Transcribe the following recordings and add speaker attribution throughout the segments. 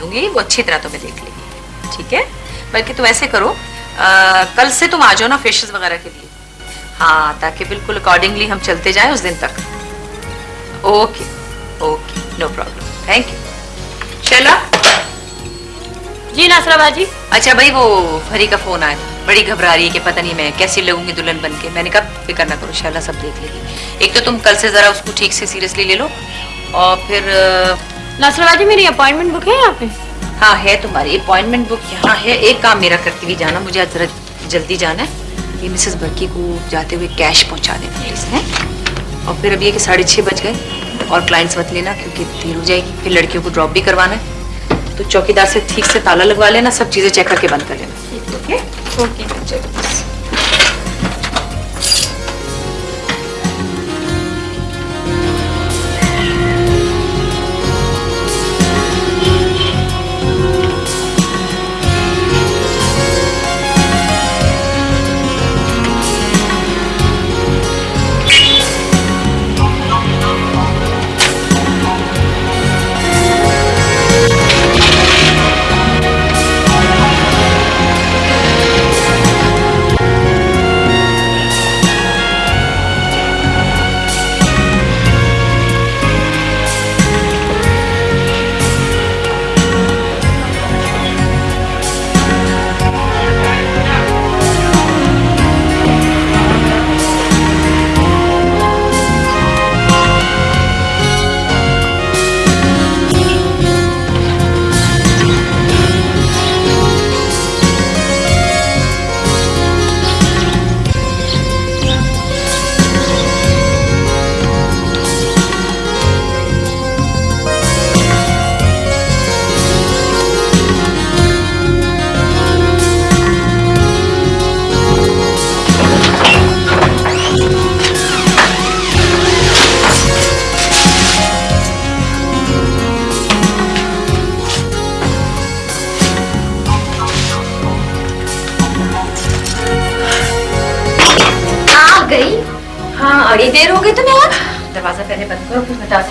Speaker 1: دوں گی وہ اچھی طرح تمہیں دیکھ لے گی۔ ٹھیک ہے؟ بلکہ تم ایسے کرو کل سے تم آ جاؤ نا فیشز وغیرہ کے لیے۔ ہاں تاکہ بالکل اکارڈنگلی ہم چلتے جائیں اس دن تک۔ Okay okay no problem thank you چلا
Speaker 2: جی ناصرہ باجی
Speaker 1: اچھا بھائی وہ ہری کا فون آیا۔ بڑی گھبرا رہی ہے کہ پتہ نہیں میں کیسی لگوں گی دلہن بن کے۔ میں نے کب فکر نہ کرو شالا سب دیکھ لے گی ایک تو تم کل سے ذرا اس کو ٹھیک سے سیریسلی لے لو اور پھر
Speaker 3: ناصر باجی میری اپوائنٹمنٹ بک ہے یہاں پہ۔
Speaker 1: ہاں ہے تمہاری اپوائنٹمنٹ بک یہاں ہے۔ ایک کام میرا کرتی ہوئی جانا مجھے ذرا جلدی جانا ہے۔ یہ مسز برکی کو جاتے ہوئے کیش پہنچا دینا پلیز ہے اور پھر اب یہ کہ ساڑھے چھ بج گئے اور کلائنٹس مت لینا کیونکہ دیر ہو جائے گی۔ پھر لڑکیوں کو ڈراپ بھی کروانا ہے۔ تو چوکیدار سے ٹھیک سے تالا لگوا لینا سب چیزیں چیک کر کے بند کر لینا۔ اوکے اوکے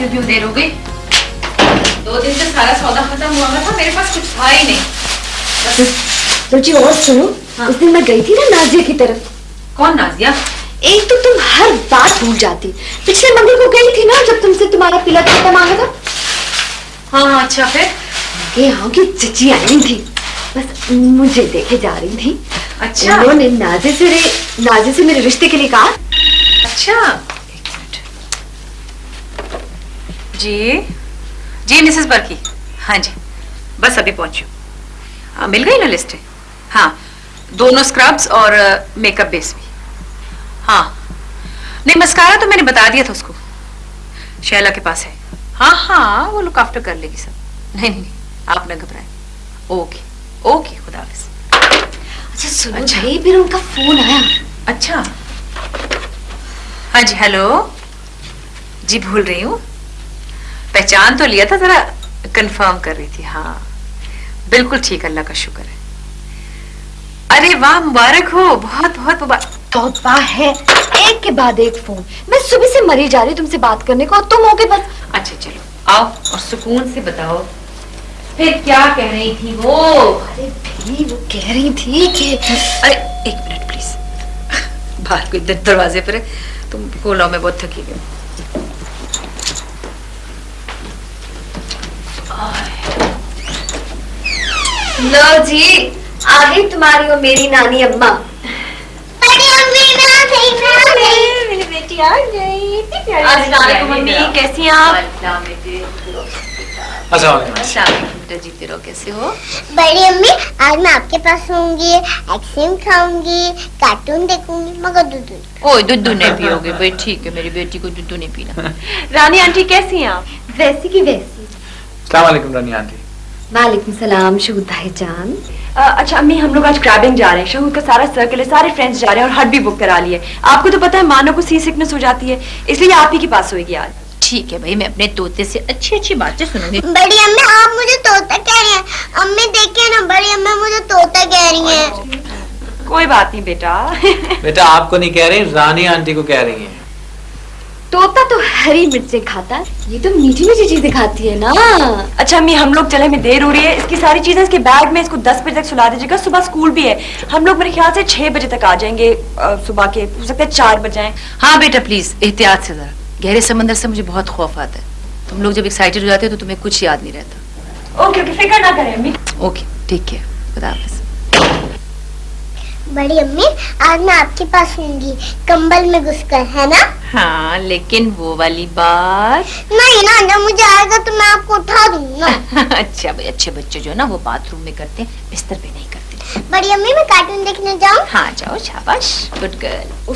Speaker 1: اتنی دیر ہو گئی دو دن سے سارا سودا ختم ہوا تھا میرے پاس کچھ تھا ہی نہیں
Speaker 4: سوچی اور سنو اس دن میں گئی تھی نا نازیہ کی طرف
Speaker 1: کون نازیہ
Speaker 4: ایک تو تم ہر بات بھول جاتی پچھلے منگل کو گئی تھی نا جب تم سے تمہارا پلا کرتا مانگا تھا
Speaker 1: ہاں ہاں اچھا پھر
Speaker 4: یہ ہاں کی چچی آئی تھی بس مجھے دیکھے جا رہی تھی
Speaker 1: اچھا انہوں
Speaker 4: نے نازے سے نازے سے میرے رشتے کے لیے کہا
Speaker 1: اچھا جی؟ جی مسز برکی ہاں جی بس ابھی پہنچی ہوں۔ مل گئی نا لسٹ ہاں دونوں اسکربس اور میک اپ بیس بھی۔ ہاں۔ نہیں مسکارا تو میں نے بتا دیا تھا اس کو۔ شیلا کے پاس ہے۔ ہاں ہاں وہ لک آفٹر کر لے گی سب۔ نہیں نہیں آپ نہ گھبرائیں۔ اوکے اوکے خدا حافظ۔
Speaker 4: اچھا سنو اچھا۔ پھر ان کا فون آیا۔
Speaker 1: اچھا۔ ہاں جی ہیلو۔ جی بھول رہی ہوں۔ پہچان تو لیا تھا ذرا کنفرم کر رہی تھی۔ ہاں بالکل ٹھیک اللہ کا شکر ہے۔ ارے واہ مبارک ہو بہت بہت مبارک۔
Speaker 4: ہے ایک کے بعد ایک فون۔ میں صبح سے مری جا رہی تم سے بات کرنے کو اور تم ہو کے بس۔
Speaker 1: اچھا چلو آؤ اور سکون سے بتاؤ۔ پھر کیا کہہ رہی تھی وہ؟
Speaker 4: ارے بھی وہ کہہ رہی تھی کہ
Speaker 1: ارے ایک منٹ پلیز۔ باہر کوئی دروازے پر ہے تم کھولو میں بہت تھکی گئی
Speaker 4: لو جی آگے تمہاری اور میری نانی اما بیٹی آ گئی
Speaker 3: کیسی ہیں آپ
Speaker 1: ہو
Speaker 5: بڑی امی آج میں آپ کے پاس ہوں گی ایکسیم کھاؤں گی کارٹون دیکھوں گی مگر دودھ
Speaker 1: کوئی دودھ نہیں پیو گے بھائی ٹھیک ہے میری بیٹی کو دودھ نہیں پینا
Speaker 3: رانی آنٹی کیسی ہیں آپ
Speaker 4: ویسی کی ویسی
Speaker 6: السلام علیکم رانی آنٹی۔
Speaker 4: وعلیکم السلام شہود بھائی جان۔
Speaker 3: اچھا امی ہم لوگ آج کرابنگ جا رہے ہیں۔ شہود کا سارا سرکل ہے سارے فرینڈس جا رہے ہیں اور ہٹ بھی بک کرا لیے۔ آپ کو تو پتہ ہے مانو کو سی سکنس ہو جاتی ہے۔ اس لیے آپ ہی کے پاس ہوئے گی آج۔
Speaker 1: ٹھیک ہے بھائی میں اپنے توتے سے اچھی اچھی باتیں سنوں گی۔
Speaker 5: بڑی امی آپ مجھے طوطا کہہ رہے ہیں۔ امی دیکھیں نا بڑی امی مجھے طوطا کہہ رہی ہیں۔
Speaker 3: کوئی بات نہیں بیٹا۔
Speaker 6: بیٹا آپ کو نہیں کہہ رہی رانی آنٹی کو کہہ رہی ہیں۔
Speaker 4: توتا تو ہری مرچیں کھاتا ہے یہ تو میٹھی میٹھی چیزیں کھاتی ہے نا۔
Speaker 3: اچھا امی ہم لوگ چلے میں دیر ہو رہی ہے۔ اس کی ساری چیزیں اس کے بیگ میں اس کو دس بجے تک سلا دیجیے گا۔ صبح اسکول بھی ہے۔ ہم لوگ میرے خیال سے چھ بجے تک آ جائیں گے صبح کے ہو سکتا ہے چار بجے
Speaker 1: ہاں بیٹا پلیز احتیاط سے ذرا۔ گہرے سمندر سے مجھے بہت خوف آتا ہے۔ تم لوگ جب ایکسائٹیڈ ہو جاتے ہو تو تمہیں کچھ یاد نہیں رہتا۔
Speaker 3: اوکے اوکے فکر نہ کریں امی۔
Speaker 1: اوکے ٹھیک ہے خدا حافظ۔
Speaker 5: بڑی امی آج میں آپ کے پاس ہوں گی۔ کمبل میں گھس کر ہے نا؟
Speaker 1: ہاں لیکن وہ والی بات۔
Speaker 5: نہیں نا جب مجھے آئے گا تو میں آپ کو اٹھا دوں گا۔
Speaker 1: اچھا بھائی اچھے بچے جو نا وہ باتھ روم میں کرتے ہیں بستر پہ نہیں کرتے۔
Speaker 5: بڑی امی میں کارٹون دیکھنے جاؤں؟
Speaker 1: ہاں جاؤ شاباش گڈ گرل۔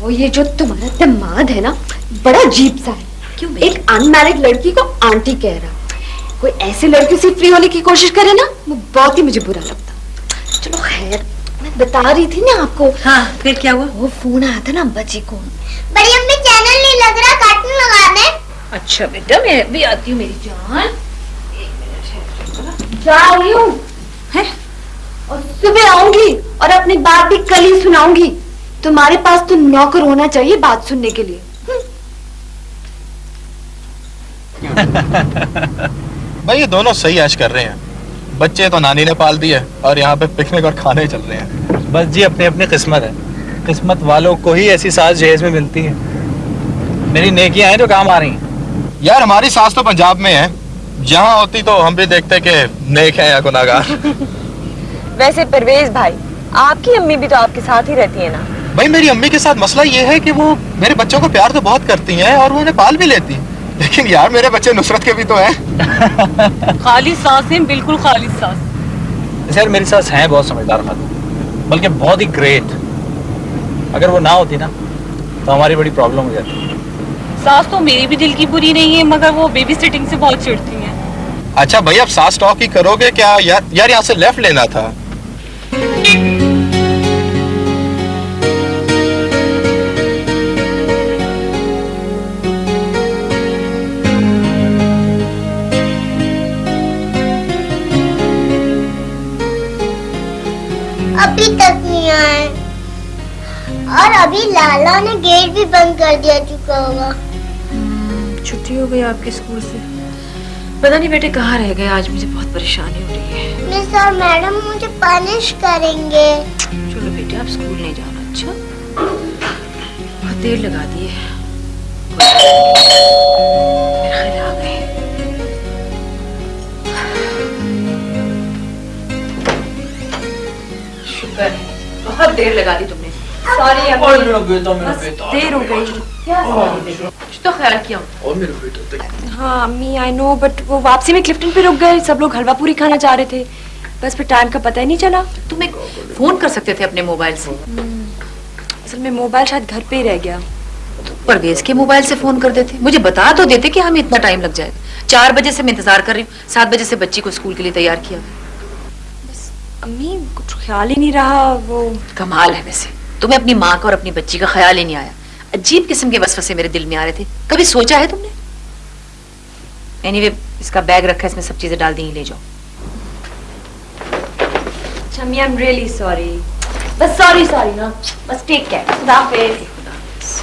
Speaker 4: وہ یہ جو تمہارا دماد ہے نا بڑا عجیب سا ہے۔
Speaker 1: کیوں ایک
Speaker 4: ان میرڈ لڑکی کو آنٹی کہہ رہا۔ کوئی ایسے لڑکی سے فری ہونے کی کوشش کرے نا وہ بہت ہی مجھے برا لگتا۔ چلو خیر بتا رہی تھی نا آپ کو
Speaker 1: ہاں پھر کیا ہوا
Speaker 4: وہ فون آیا تھا نا ابا جی کو
Speaker 5: بڑی امی چینل نہیں لگ رہا کارٹون لگا دیں
Speaker 1: اچھا بیٹا میں بھی آتی ہوں میری جان
Speaker 4: جا رہی ہوں اور صبح آؤں گی اور اپنی بات بھی کل ہی سناؤں گی تمہارے پاس تو نوکر ہونا چاہیے بات سننے کے لیے
Speaker 7: بھائی یہ دونوں صحیح آج کر رہے ہیں بچے تو نانی نے پال دیے اور یہاں پہ پکنک اور کھانے چل رہے ہیں۔
Speaker 6: بس جی اپنے اپنے قسمت ہے۔ قسمت والوں کو ہی ایسی ساز جہیز میں ملتی ہے میری نیکیاں ہیں جو کام آ رہی ہیں۔
Speaker 7: یار ہماری ساس تو پنجاب میں ہے۔ یہاں ہوتی تو ہم بھی دیکھتے کہ نیک ہے یا گناہ گار
Speaker 3: ویسے پرویز بھائی آپ کی امی بھی تو آپ کے ساتھ ہی رہتی ہے نا؟
Speaker 7: بھائی میری امی کے ساتھ مسئلہ یہ ہے کہ وہ میرے بچوں کو پیار تو بہت کرتی ہیں اور وہ انہیں پال بھی لیتی ہیں۔ لیکن یار میرے بچے نصرت کے بھی تو ہیں۔
Speaker 2: خالی سانس ہیں بالکل خالی سانس۔
Speaker 6: یار میری ساس ہیں بہت سمجھدار خاتون بلکہ بہت ہی گریٹ اگر وہ نہ ہوتی نا تو ہماری بڑی پرابلم ہو جاتی۔
Speaker 2: ساس تو میری بھی دل کی بری نہیں ہے مگر وہ بیبی سٹنگ سے بہت چڑھتی ہیں۔
Speaker 7: اچھا بھائی اب ساس ٹاک ہی کرو گے کیا یار یہاں سے لیفٹ لینا تھا۔
Speaker 5: ابھی تک نہیں آئے۔ اور ابھی لالا نے گیٹ بھی بند کر دیا چکا ہوگا۔
Speaker 1: چھٹی ہو گئی آپ کے اسکول سے۔ پتہ نہیں بیٹے کہاں رہ گئے آج مجھے بہت پریشانی ہو رہی ہے۔
Speaker 5: مس اور میڈم مجھے پانش کریں گے۔
Speaker 1: چلو بیٹے آپ اسکول نہیں جانا اچھا؟ بہت دیر لگا دی ہے خیر آ گئے۔ پر بہت دیر لگا دی تم نے۔
Speaker 3: سوری
Speaker 6: دیر ہو گئی۔
Speaker 1: تو خیال کیا۔
Speaker 3: ہاں امی سب لوگ حلوہ پوری کھانا چاہ رہے تھے۔ بس پھر ٹائم کا پتہ ہی نہیں چلا۔
Speaker 1: تم فون کر سکتے تھے اپنے موبائل سے؟
Speaker 3: اصل میں موبائل شاید گھر پہ رہ گیا۔
Speaker 1: پرویز کے موبائل سے فون کر دیتے۔ مجھے بتا تو دیتے کہ ہمیں اتنا ٹائم لگ جائے۔ گا چار بجے سے میں انتظار کر رہی ہوں۔ سات بجے سے بچی کو اسکول کے لیے تیار کیا۔
Speaker 3: امی کچھ خیال ہی نہیں رہا وہ۔
Speaker 1: کمال ہے ویسے۔ تمہیں اپنی ماں کا اور اپنی بچی کا خیال ہی نہیں آیا۔ عجیب قسم کے وسوسے میرے دل میں آ رہے تھے۔ کبھی سوچا ہے تم نے؟ اینی وے اس کا بیگ رکھا ہے اس میں سب چیزیں ڈال دیں ہی لے جاؤ۔ اچھا
Speaker 3: ایم ریلی سوری
Speaker 4: بس سوری سوری نا۔ بس ٹیک کیئر۔
Speaker 3: خدا
Speaker 1: حافظ۔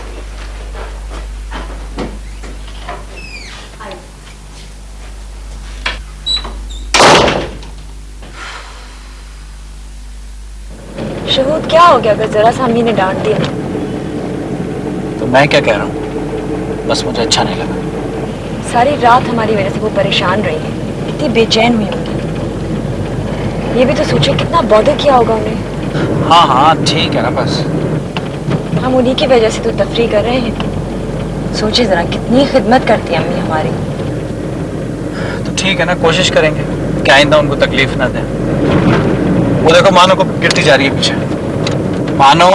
Speaker 3: شہود کیا ہو گیا؟ اگر ذرا سا امی نے ڈانٹ دیا
Speaker 6: تو میں کیا کہہ رہا ہوں؟ بس مجھے اچھا نہیں لگا۔
Speaker 3: ساری رات ہماری وجہ سے وہ پریشان رہی ہے کتنی بے چین ہوئی ہوگی یہ بھی تو سوچے کتنا بودر کیا ہوگا انہیں۔
Speaker 6: ہاں ہاں ٹھیک ہے نا بس۔
Speaker 3: ہم انہی کی وجہ سے تو تفریح کر رہے ہیں۔ سوچے ذرا کتنی خدمت کرتی ہیں امی ہماری۔
Speaker 6: تو ٹھیک ہے نا کوشش کریں گے کہ آئندہ ان کو تکلیف نہ دیں۔ وہ دیکھو مانو کو گرتی جا رہی ہے پیچھے۔ مانو۔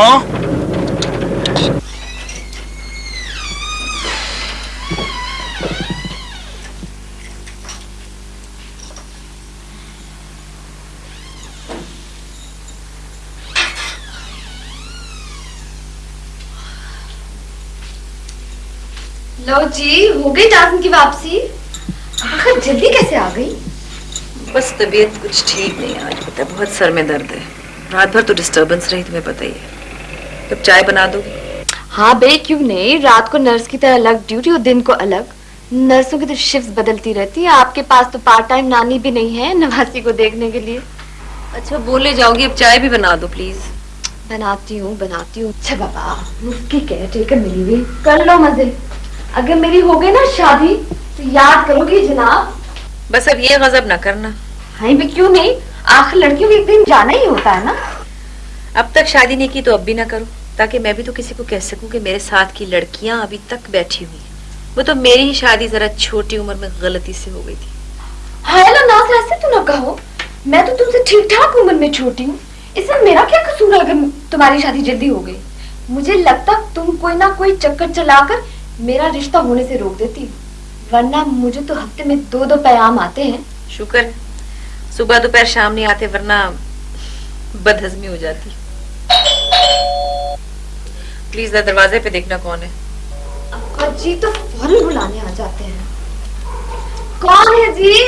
Speaker 4: لو جی ہو گئی ٹاسن کی واپسی؟ آخر جلدی کیسے آ گئی؟
Speaker 1: بس طبیعت کچھ ٹھیک نہیں آج پتہ بہت سر میں درد ہے۔ رات بھر تو ڈسٹربنس رہی تمہیں پتہ ہی ہے۔ کب چائے بنا دو گی
Speaker 4: ہاں بے کیوں نہیں؟ رات کو نرس کی طرح الگ ڈیوٹی اور دن کو الگ۔ نرسوں کی تو شفٹ بدلتی رہتی ہے آپ کے پاس تو پارٹ ٹائم نانی بھی نہیں ہے نواسی کو دیکھنے کے لیے۔
Speaker 1: اچھا بولے جاؤ گی اب چائے بھی بنا دو پلیز
Speaker 4: بناتی ہوں بناتی ہوں۔ اچھا بابا مفتی کیئر ٹیکر ملی ہوئی کر لو مزے۔ اگر میری ہو گئی نا شادی تو یاد کرو گی جناب۔
Speaker 1: بس اب یہ غضب نہ کرنا۔
Speaker 4: ہائی بھی کیوں نہیں؟ آخر لڑکیوں کو ایک دن جانا ہی ہوتا ہے نا۔
Speaker 1: اب تک شادی نہیں کی تو اب بھی نہ کرو تاکہ میں بھی تو کسی کو کہہ سکوں کہ میرے ساتھ کی لڑکیاں ابھی تک بیٹھی ہوئی ہیں۔ وہ تو میری ہی شادی ذرا چھوٹی عمر میں غلطی سے ہو گئی تھی۔
Speaker 4: ہاں اللہ ناز ایسے تو نہ کہو۔ میں تو تم سے ٹھیک ٹھاک عمر میں چھوٹی ہوں۔ اس میں میرا کیا قصور ہے اگر تمہاری شادی جلدی ہو گئی؟ مجھے لگتا تم کوئی نہ کوئی چکر چلا کر میرا رشتہ ہونے سے روک دیتی ہوں ورنہ مجھے تو ہفتے میں دو دو پیام آتے ہیں۔
Speaker 1: شکر۔ صبح دوپہر شام نہیں آتے ورنہ بد بدہضمی ہو جاتی۔ پلیز دروازے پہ دیکھنا کون ہے۔
Speaker 4: ابا جی تو فوراً بلانے آ جاتے ہیں۔ کون ہے جی؟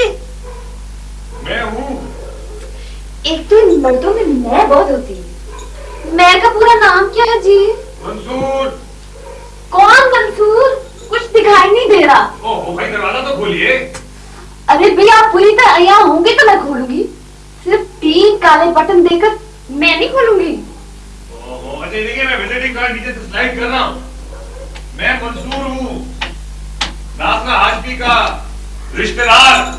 Speaker 8: میں ہوں۔
Speaker 4: ایک تو ان مردوں میں میں بہت ہوتی میں کا پورا نام کیا ہے جی؟
Speaker 8: منصور۔
Speaker 4: کون منصور؟ کچھ دکھائی نہیں دے رہا۔
Speaker 8: تو
Speaker 4: ارے بھائی آپ پوری طرح عیاں ہوں گے تو میں کھولوں گی۔ صرف تین کالے بٹن دے کر میں نہیں کھولوں گی۔
Speaker 8: اچھا میں منصور ہوں۔ ناسنا ہاشمی کا دار۔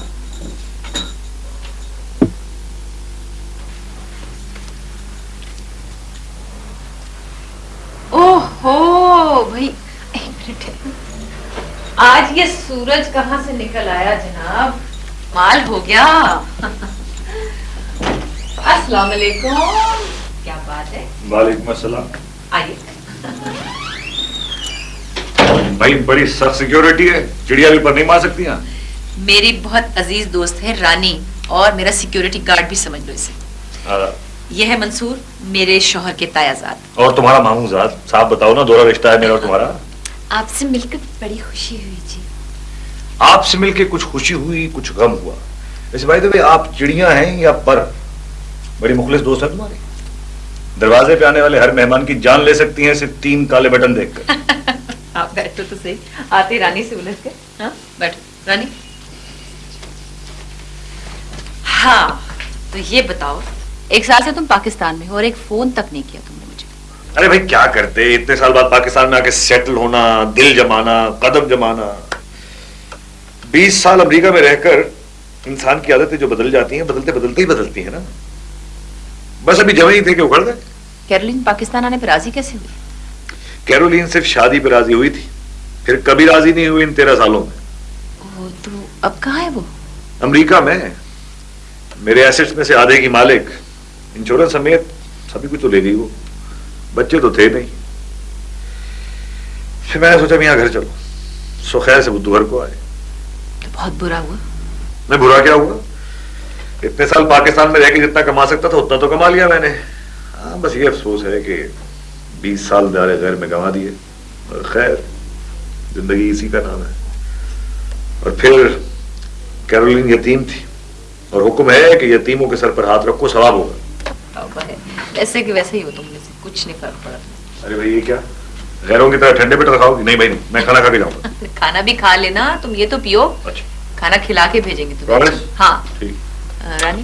Speaker 1: اوہ ہو بھائی ایک منٹ۔ آج یہ سورج کہاں سے نکل آیا جناب؟ مال ہو گیا۔ السلام علیکم۔ کیا بات ہے؟
Speaker 8: وعلیکم السلام۔
Speaker 1: آئیے۔
Speaker 8: بھائی بڑی سخت سیکیورٹی ہے۔ چڑیا بھی پر نہیں مار سکتی ہیں۔
Speaker 1: میری بہت عزیز دوست ہے رانی اور میرا سیکیورٹی گارڈ بھی سمجھ لو اسے۔ یہ ہے منصور میرے شوہر کے تایا تایازاد
Speaker 8: اور تمہارا ماموں زاد صاحب بتاؤ نا دورہ رشتہ ہے میرا اور تمہارا۔
Speaker 4: آپ سے مل کے بڑی خوشی ہوئی جی۔
Speaker 8: آپ سے مل کے کچھ خوشی ہوئی کچھ غم ہوا۔ ویسے بھائی تو آپ چڑیاں ہیں یا پر؟ بڑی مخلص دوست ہے تمہارے۔ دروازے پہ آنے والے ہر مہمان کی جان لے سکتی ہیں صرف تین کالے بٹن دیکھ کر۔
Speaker 1: آپ بیٹھو تو صحیح۔ آتے رانی سے الجھ کے۔ ہاں بیٹھو۔ رانی۔ ہاں تو یہ بتاؤ ایک سال سے تم پاکستان میں ہو اور ایک فون تک نہیں کیا تم نے۔
Speaker 8: ارے بھائی کیا کرتے؟ اتنے سال بعد پاکستان میں آ کے سیٹل ہونا دل جمانا قدم جمانا۔ بیس سال امریکہ میں رہ کر انسان کی عادتیں جو بدل جاتی ہیں بدلتے بدلتے ہی بدلتی ہیں نا۔ بس ابھی جمع ہی تھے کہ اکھڑ گئے
Speaker 1: کیرولین پاکستان آنے پہ راضی کیسے ہوئی؟
Speaker 8: کیرولین صرف شادی پہ راضی ہوئی تھی پھر کبھی راضی نہیں ہوئی ان تیرہ سالوں میں۔
Speaker 1: تو اب کہاں ہے وہ؟
Speaker 8: امریکہ میں۔ میرے ایسٹس میں سے آدھے کی مالک انشورنس سمیت سبھی کچھ تو لے لی وہ۔ بچے تو تھے نہیں۔ پھر میں نے سوچا میاں گھر چلو۔ سو خیر سے بدھو گھر کو آئے۔
Speaker 1: تو بہت برا ہوا۔
Speaker 8: میں برا کیا ہوا؟ اتنے سال پاکستان میں رہ کے جتنا کما سکتا تھا اتنا تو کما لیا میں نے۔ ہاں بس یہ افسوس ہے کہ بیس سال دارے غیر میں گنوا دیے۔ اور خیر زندگی اسی کا نام ہے۔ اور پھر کیرولین یتیم تھی۔ اور حکم ہے کہ یتیموں کے سر پر ہاتھ رکھو ثواب ہوگا۔
Speaker 1: ایسے کہ ویسے ہی ہو تم۔ کچھ نہیں فرق پڑا
Speaker 8: ارے بھائی یہ کیا؟ غیروں کی طرح ٹھنڈے پیٹ کھاؤ گی؟ نہیں بھائی میں کھانا کھا کے جاؤں گا۔
Speaker 1: کھانا بھی کھا لینا تم یہ تو پیو۔
Speaker 8: اچھا۔
Speaker 1: کھانا کھلا کے بھیجیں گے تمہیں۔ ہاں۔ رانی؟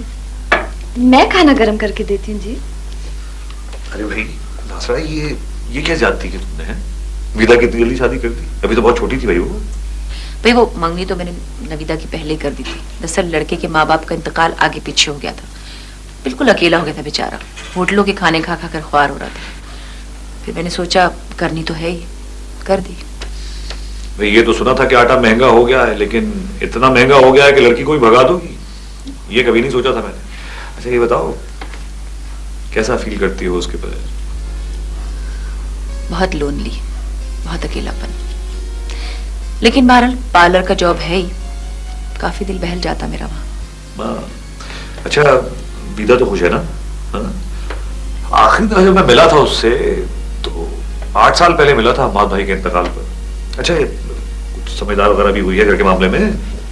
Speaker 4: میں کھانا گرم کر کے دیتی ہوں جی۔
Speaker 8: ارے بھائی ناسرا یہ یہ کیا زیادتی کہ تم نے ویدا کی اتنی جلدی شادی کر دی؟ ابھی تو بہت چھوٹی تھی بھائی وہ۔
Speaker 1: بھائی وہ منگنی تو میں نے نویدا کی پہلے کر دی تھی۔ دراصل لڑکے کے ماں باپ کا انتقال آگے پیچھے ہو گیا تھا۔ بالکل اکیلا ہو گیا تھا بیچارہ۔ ہوٹلوں کے کھانے کھا کھا کر خوار ہو رہا تھا۔ پھر میں نے سوچا کرنی تو ہے ہی۔ کر دی۔
Speaker 8: میں یہ تو سنا تھا کہ آٹا مہنگا ہو گیا ہے لیکن اتنا مہنگا ہو گیا ہے کہ لڑکی کوئی بھگا دو گی۔ یہ کبھی نہیں سوچا تھا میں نے۔ اچھا یہ بتاؤ کیسا فیل کرتی ہو اس کے بجائے
Speaker 1: بہت لونلی بہت اکیلا پن لیکن بہرحال پارلر کا جاب ہے ہی۔ کافی دل بہل جاتا میرا وہاں۔
Speaker 8: ہاں۔ اچھا بیدا تو خوش ہے نا؟ ہاں۔ آخری دفعہ جب میں ملا تھا اس سے تو آٹھ سال پہلے ملا تھا ماد بھائی کے انتقال پر۔ اچھا کچھ سمجھدار وغیرہ بھی ہوئی ہے گھر کے معاملے میں؟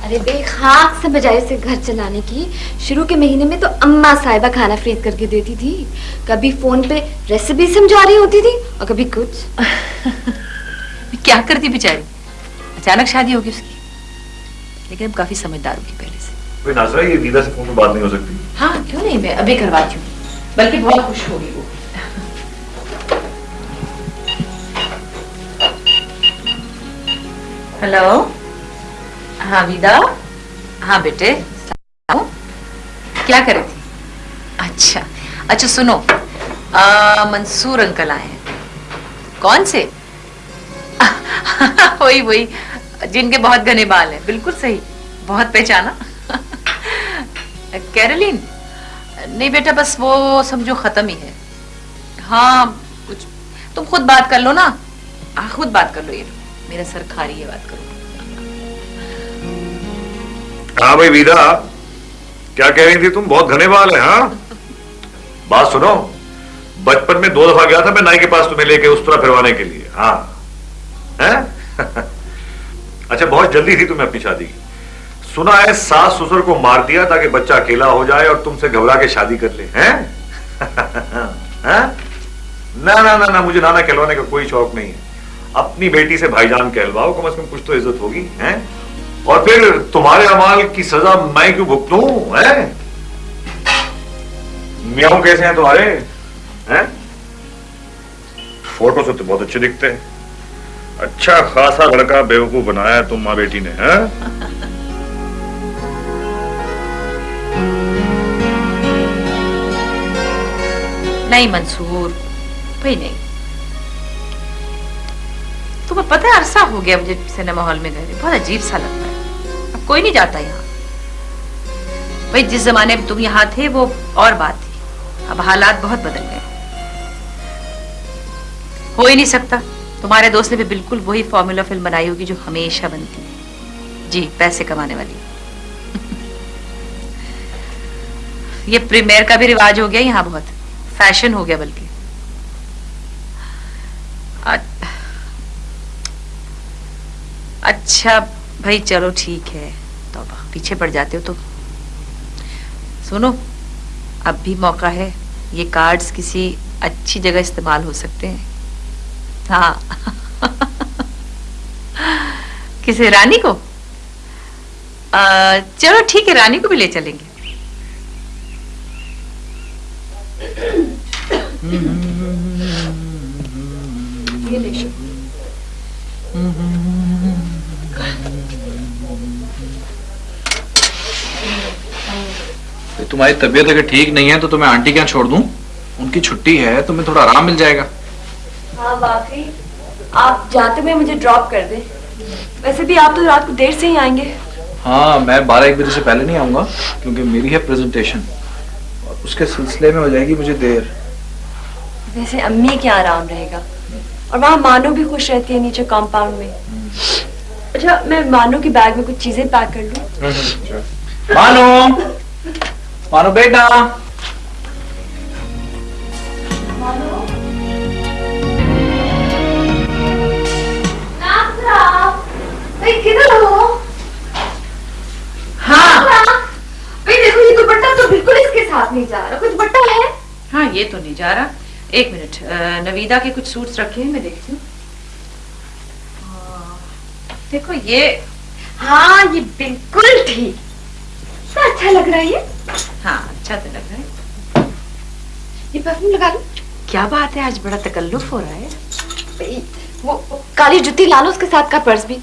Speaker 4: ارے بے خاک سے بجائے اسے گھر چلانے کی شروع کے مہینے میں تو اماں صاحبہ کھانا خرید کر کے دیتی تھی۔ کبھی فون پہ ریسیپی سمجھا رہی ہوتی تھی اور کبھی کچھ۔
Speaker 1: کیا کرتی بیچاری؟ اچانک شادی ہوگی اس کی۔ لیکن اب کافی سمجھدار ہوگی پہلے۔
Speaker 8: کوئی ناظرہ یہ دیدہ سے فون پہ بات نہیں ہو سکتی؟
Speaker 1: ہاں کیوں نہیں؟ میں ابھی کرواتی ہوں، بلکہ بہت خوش ہوگی وہ۔ ہلو؟ ہاں ویدا ہاں بیٹے کیا کرے تھی؟ اچھا اچھا سنو منصور انکل آئے ہیں۔ کون سے؟ وہی وہی، جن کے بہت گھنے بال ہیں۔ بالکل صحیح، بہت پہچانا۔ کیرلین نہیں بیٹا، بس وہ سمجھو ختم ہی ہے۔ ہاں کچھ تم خود بات کر لو نا۔ خود بات کر لو، یہ میرا سر کھا رہی ہے، بات کرو۔
Speaker 8: ہاں بھائی ویدا کیا کہہ رہی تھی تم؟ بہت گھنے بال ہیں ہاں؟ بات سنو، بچپن میں دو دفعہ گیا تھا میں نائی کے پاس تمہیں لے کے اس طرح پھروانے کے لیے۔ ہاں؟, ہاں؟ اچھا بہت جلدی تھی تمہیں اپنی شادی کی۔ سنا ہے، ساس سسر کو مار دیا تاکہ بچہ اکیلا ہو جائے اور تم سے گھبرا کے شادی کر لے، ہیں؟ نہ مجھے نانا کہلوانے کا کوئی شوق نہیں ہے۔ اپنی بیٹی سے بھائی جان کہلواؤ، کم از کم کچھ تو عزت ہوگی، ہیں؟ اور پھر تمہارے امال کی سزا میں کیوں بھگتوں، ہیں؟ میاؤں کیسے ہیں تمہارے؟ ہیں؟ فوٹو سے تو بہت اچھے دکھتے ہیں۔ اچھا خاصا لڑکا بیوقوف بنایا ہے تم ماں بیٹی نے ہاں
Speaker 1: نہیں منصور۔ بھائی نہیں۔ تمہیں پتہ ہے عرصہ ہو گیا مجھے سنیما ہال میں گئے۔ بہت عجیب سا لگتا ہے۔ اب کوئی نہیں جاتا یہاں۔ بھائی، جس زمانے میں تم یہاں تھے، وہ اور بات تھی۔ اب حالات بہت بدل گئے۔ ہو ہی نہیں سکتا۔ تمہارے دوست نے بھی بالکل وہی فارمولا فلم بنائی ہوگی جو ہمیشہ بنتی ہے۔ جی پیسے کمانے والی۔ یہ پریمیئر کا بھی رواج ہو گیا یہاں بہت۔ فیشن ہو گیا بلکہ۔ اچھا بھائی چلو ٹھیک ہے۔ توبہ پیچھے پڑ جاتے ہو تو۔ سنو، اب بھی موقع ہے۔ یہ کارڈز کسی اچھی جگہ استعمال ہو سکتے ہیں۔ ہاں۔ کسی رانی کو؟ چلو ٹھیک ہے، رانی کو بھی لے چلیں گے۔
Speaker 6: تمہاری طبیعت اگر ٹھیک نہیں ہے تو تمہیں آنٹی کے چھوڑ دوں ان کی چھٹی ہے تمہیں تھوڑا آرام مل جائے گا
Speaker 3: آپ جاتے ہوئے مجھے ڈراپ کر دیں ویسے بھی آپ تو رات کو دیر سے ہی آئیں گے
Speaker 6: ہاں میں بارہ ایک بجے سے پہلے نہیں آؤں گا کیونکہ میری ہے پریزنٹیشن اس کے سلسلے میں ہو جائے گی مجھے دیر
Speaker 3: ویسے امی کیا آرام رہے گا۔ اور وہاں مانو بھی خوش رہتی ہے نیچے کمپاؤنڈ میں۔ اچھا میں مانو کی بیگ میں کچھ چیزیں پیک کر لوں۔
Speaker 6: مانو! مانو بیٹا!
Speaker 1: ہاں! ہاں یہ تو نہیں جا رہا۔ ایک منٹ نویدہ کے کچھ سوٹس رکھے ہیں میں دیکھتی ہوں۔ دیکھو یہ
Speaker 4: ہاں یہ بالکل ٹھیک۔ اچھا لگ رہا ہے
Speaker 1: ہاں اچھا تو لگ رہا ہے۔
Speaker 4: یہ پرفیوم لگا لوں
Speaker 1: کیا بات ہے آج بڑا تکلف ہو رہا ہے۔
Speaker 4: وہ کالی جتی لا لو اس کے ساتھ کا پرس بھی۔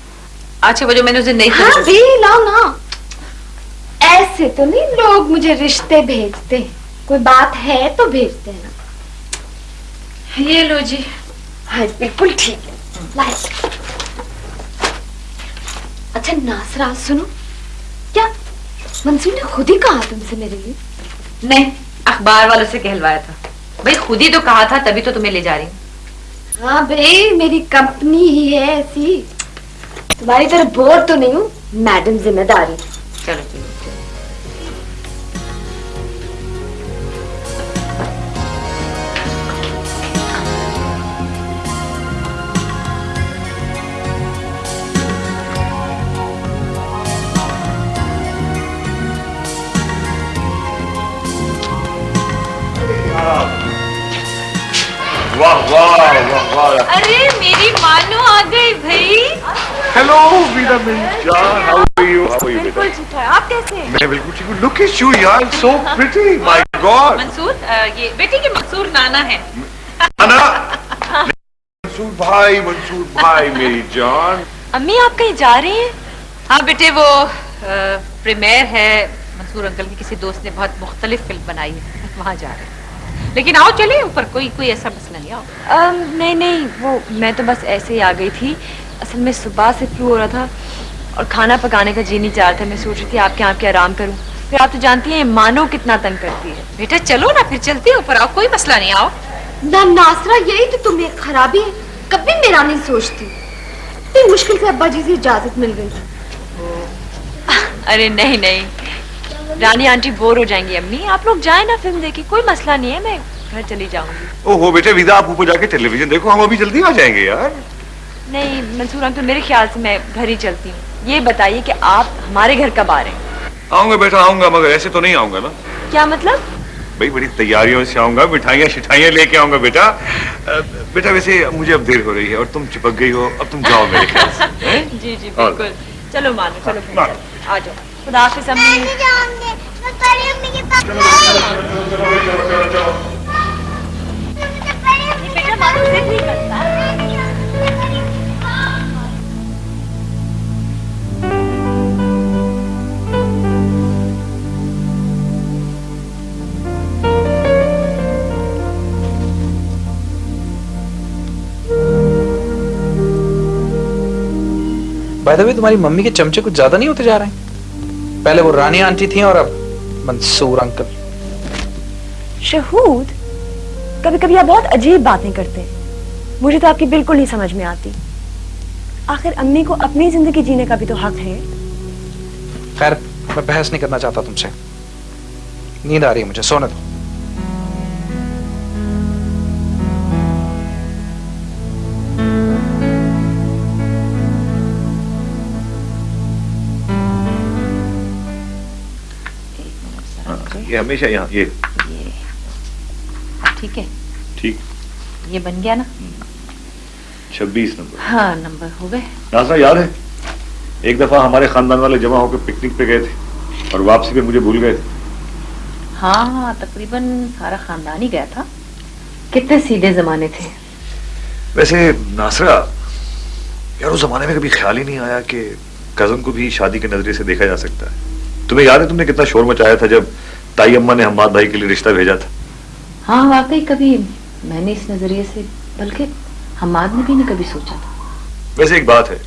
Speaker 1: اچھا وہ جو میں نے اسے نہیں ہاں بھی
Speaker 4: لاؤ نا۔ ایسے تو نہیں لوگ مجھے رشتے بھیجتے ہیں۔ کوئی بات ہے تو بھیجتے ہیں۔ نا
Speaker 1: ہاں، یہ لو جی۔
Speaker 4: ہاں بالکل ٹھیک ہے۔ لائے۔ اچھا ناسرا سنو۔ کیا منصور نے خود ہی کہا تم سے میرے لیے؟
Speaker 1: نہیں اخبار والوں سے کہلوایا تھا۔ بھائی خود ہی تو کہا تھا تبھی تو تمہیں لے جا رہی ہوں۔
Speaker 4: ہاں بھائی میری کمپنی ہی ہے ایسی۔ تمہاری طرح بور تو نہیں ہوں میڈم ذمہ داری۔
Speaker 1: چلو۔ ارے میری مانو آ گئی بھائی۔
Speaker 8: ہیلو ویرا میری جان how are you how are you
Speaker 3: بیٹا آپ کیسے ہیں؟
Speaker 8: میں بالکل ٹھیک ہوں۔ لک ایٹ یو یو یار سو پریٹی مائی گاڈ
Speaker 1: منصور یہ بیٹی کے منصور نانا ہے۔
Speaker 8: نانا؟ منصور بھائی منصور بھائی میری جان۔
Speaker 3: امی آپ کہیں جا رہے ہیں؟
Speaker 1: ہاں بیٹے وہ پریمیر ہے۔ منصور انکل کی کسی دوست نے بہت مختلف فلم بنائی ہے۔ وہاں جا رہے ہیں۔ لیکن آؤ چلے اوپر کوئی کوئی ایسا مسئلہ نہیں آؤ۔
Speaker 3: نہیں نہیں وہ میں تو بس ایسے ہی آ گئی تھی۔ اصل میں صبح سے فلو ہو رہا تھا اور کھانا پکانے کا جی نہیں چاہ رہا تھا۔ میں سوچ رہی تھی آپ کے آپ کے آرام کروں۔ پھر آپ تو جانتی ہیں مانو کتنا تنگ کرتی ہے۔
Speaker 1: بیٹا چلو نا پھر چلتی اوپر آؤ کوئی مسئلہ نہیں آؤ۔
Speaker 4: نہ ناسرا یہی تو تمہیں خرابی ہے۔ کبھی میرا نہیں سوچتی۔ مشکل سے ابا جی سے اجازت مل گئی۔
Speaker 3: ارے نہیں نہیں۔ رانی آنٹی بور ہو جائیں گی امی۔ آپ لوگ جائیں نا فلم دیکھیں کوئی مسئلہ نہیں ہے میں گھر چلی جاؤں گی۔
Speaker 8: اوہ بیٹے ویدا آپ اوپر جا کے ٹیلی ویژن دیکھو ہم ابھی جلدی آ جائیں گے یار۔
Speaker 3: نہیں منصور انکل میرے خیال سے میں گھر ہی چلتی ہوں۔ یہ بتائیے کہ آپ ہمارے گھر کب آ رہے ہیں؟
Speaker 8: آؤں گا بیٹا آؤں گا مگر ایسے تو نہیں آؤں گا نا۔
Speaker 3: کیا مطلب؟
Speaker 8: بھائی بڑی تیاریوں سے آؤں گا مٹھائیاں شٹھائیاں لے کے آؤں گا بیٹا۔ بیٹا ویسے مجھے اب دیر ہو رہی ہے اور تم چپک گئی ہو اب تم جاؤ میرے خیال سے
Speaker 3: جی جی بالکل۔ چلو مانو چلو آ جاؤ۔ خدا حافظ امی
Speaker 6: بائی دا تمہاری ممی کے چمچے کچھ زیادہ نہیں ہوتے جا رہے ہیں پہلے وہ رانی آنٹی تھیں اور اب منصور انکل۔
Speaker 3: شہود کبھی کبھی آپ بہت عجیب باتیں کرتے۔ ہیں مجھے تو آپ کی بالکل نہیں سمجھ میں آتی۔ آخر امی کو اپنی زندگی جینے کا بھی تو حق ہے۔
Speaker 6: خیر میں بحث نہیں کرنا چاہتا تم سے۔ نیند آ رہی ہے مجھے سونے دو۔
Speaker 8: یہ ہمیشہ یہاں یہ۔
Speaker 1: ٹھیک ہے۔
Speaker 8: ٹھیک۔
Speaker 1: یہ بن گیا نا؟
Speaker 8: چھبیس نمبر۔
Speaker 1: ہاں نمبر ہو گئے۔
Speaker 8: ناسا یاد ہے؟ ایک دفعہ ہمارے خاندان والے جمع ہو کے پکنک پہ گئے تھے اور واپسی پہ مجھے بھول گئے تھے۔
Speaker 1: ہاں ہاں تقریباً سارا خاندان ہی گیا تھا۔ کتنے سیدھے زمانے تھے۔
Speaker 8: ویسے ناسرا یار اس زمانے میں کبھی خیال ہی نہیں آیا کہ کزن کو بھی شادی کے نظریے سے دیکھا جا سکتا ہے۔ تمہیں یاد ہے تم نے کتنا شور مچایا تھا جب تائی اما نے حماد بھائی کے لیے رشتہ بھیجا تھا۔
Speaker 1: ہاں واقعی کبھی میں نے اس نظریے سے بلکہ حماد نے بھی نہیں کبھی سوچا تھا۔
Speaker 8: ویسے ایک بات ہے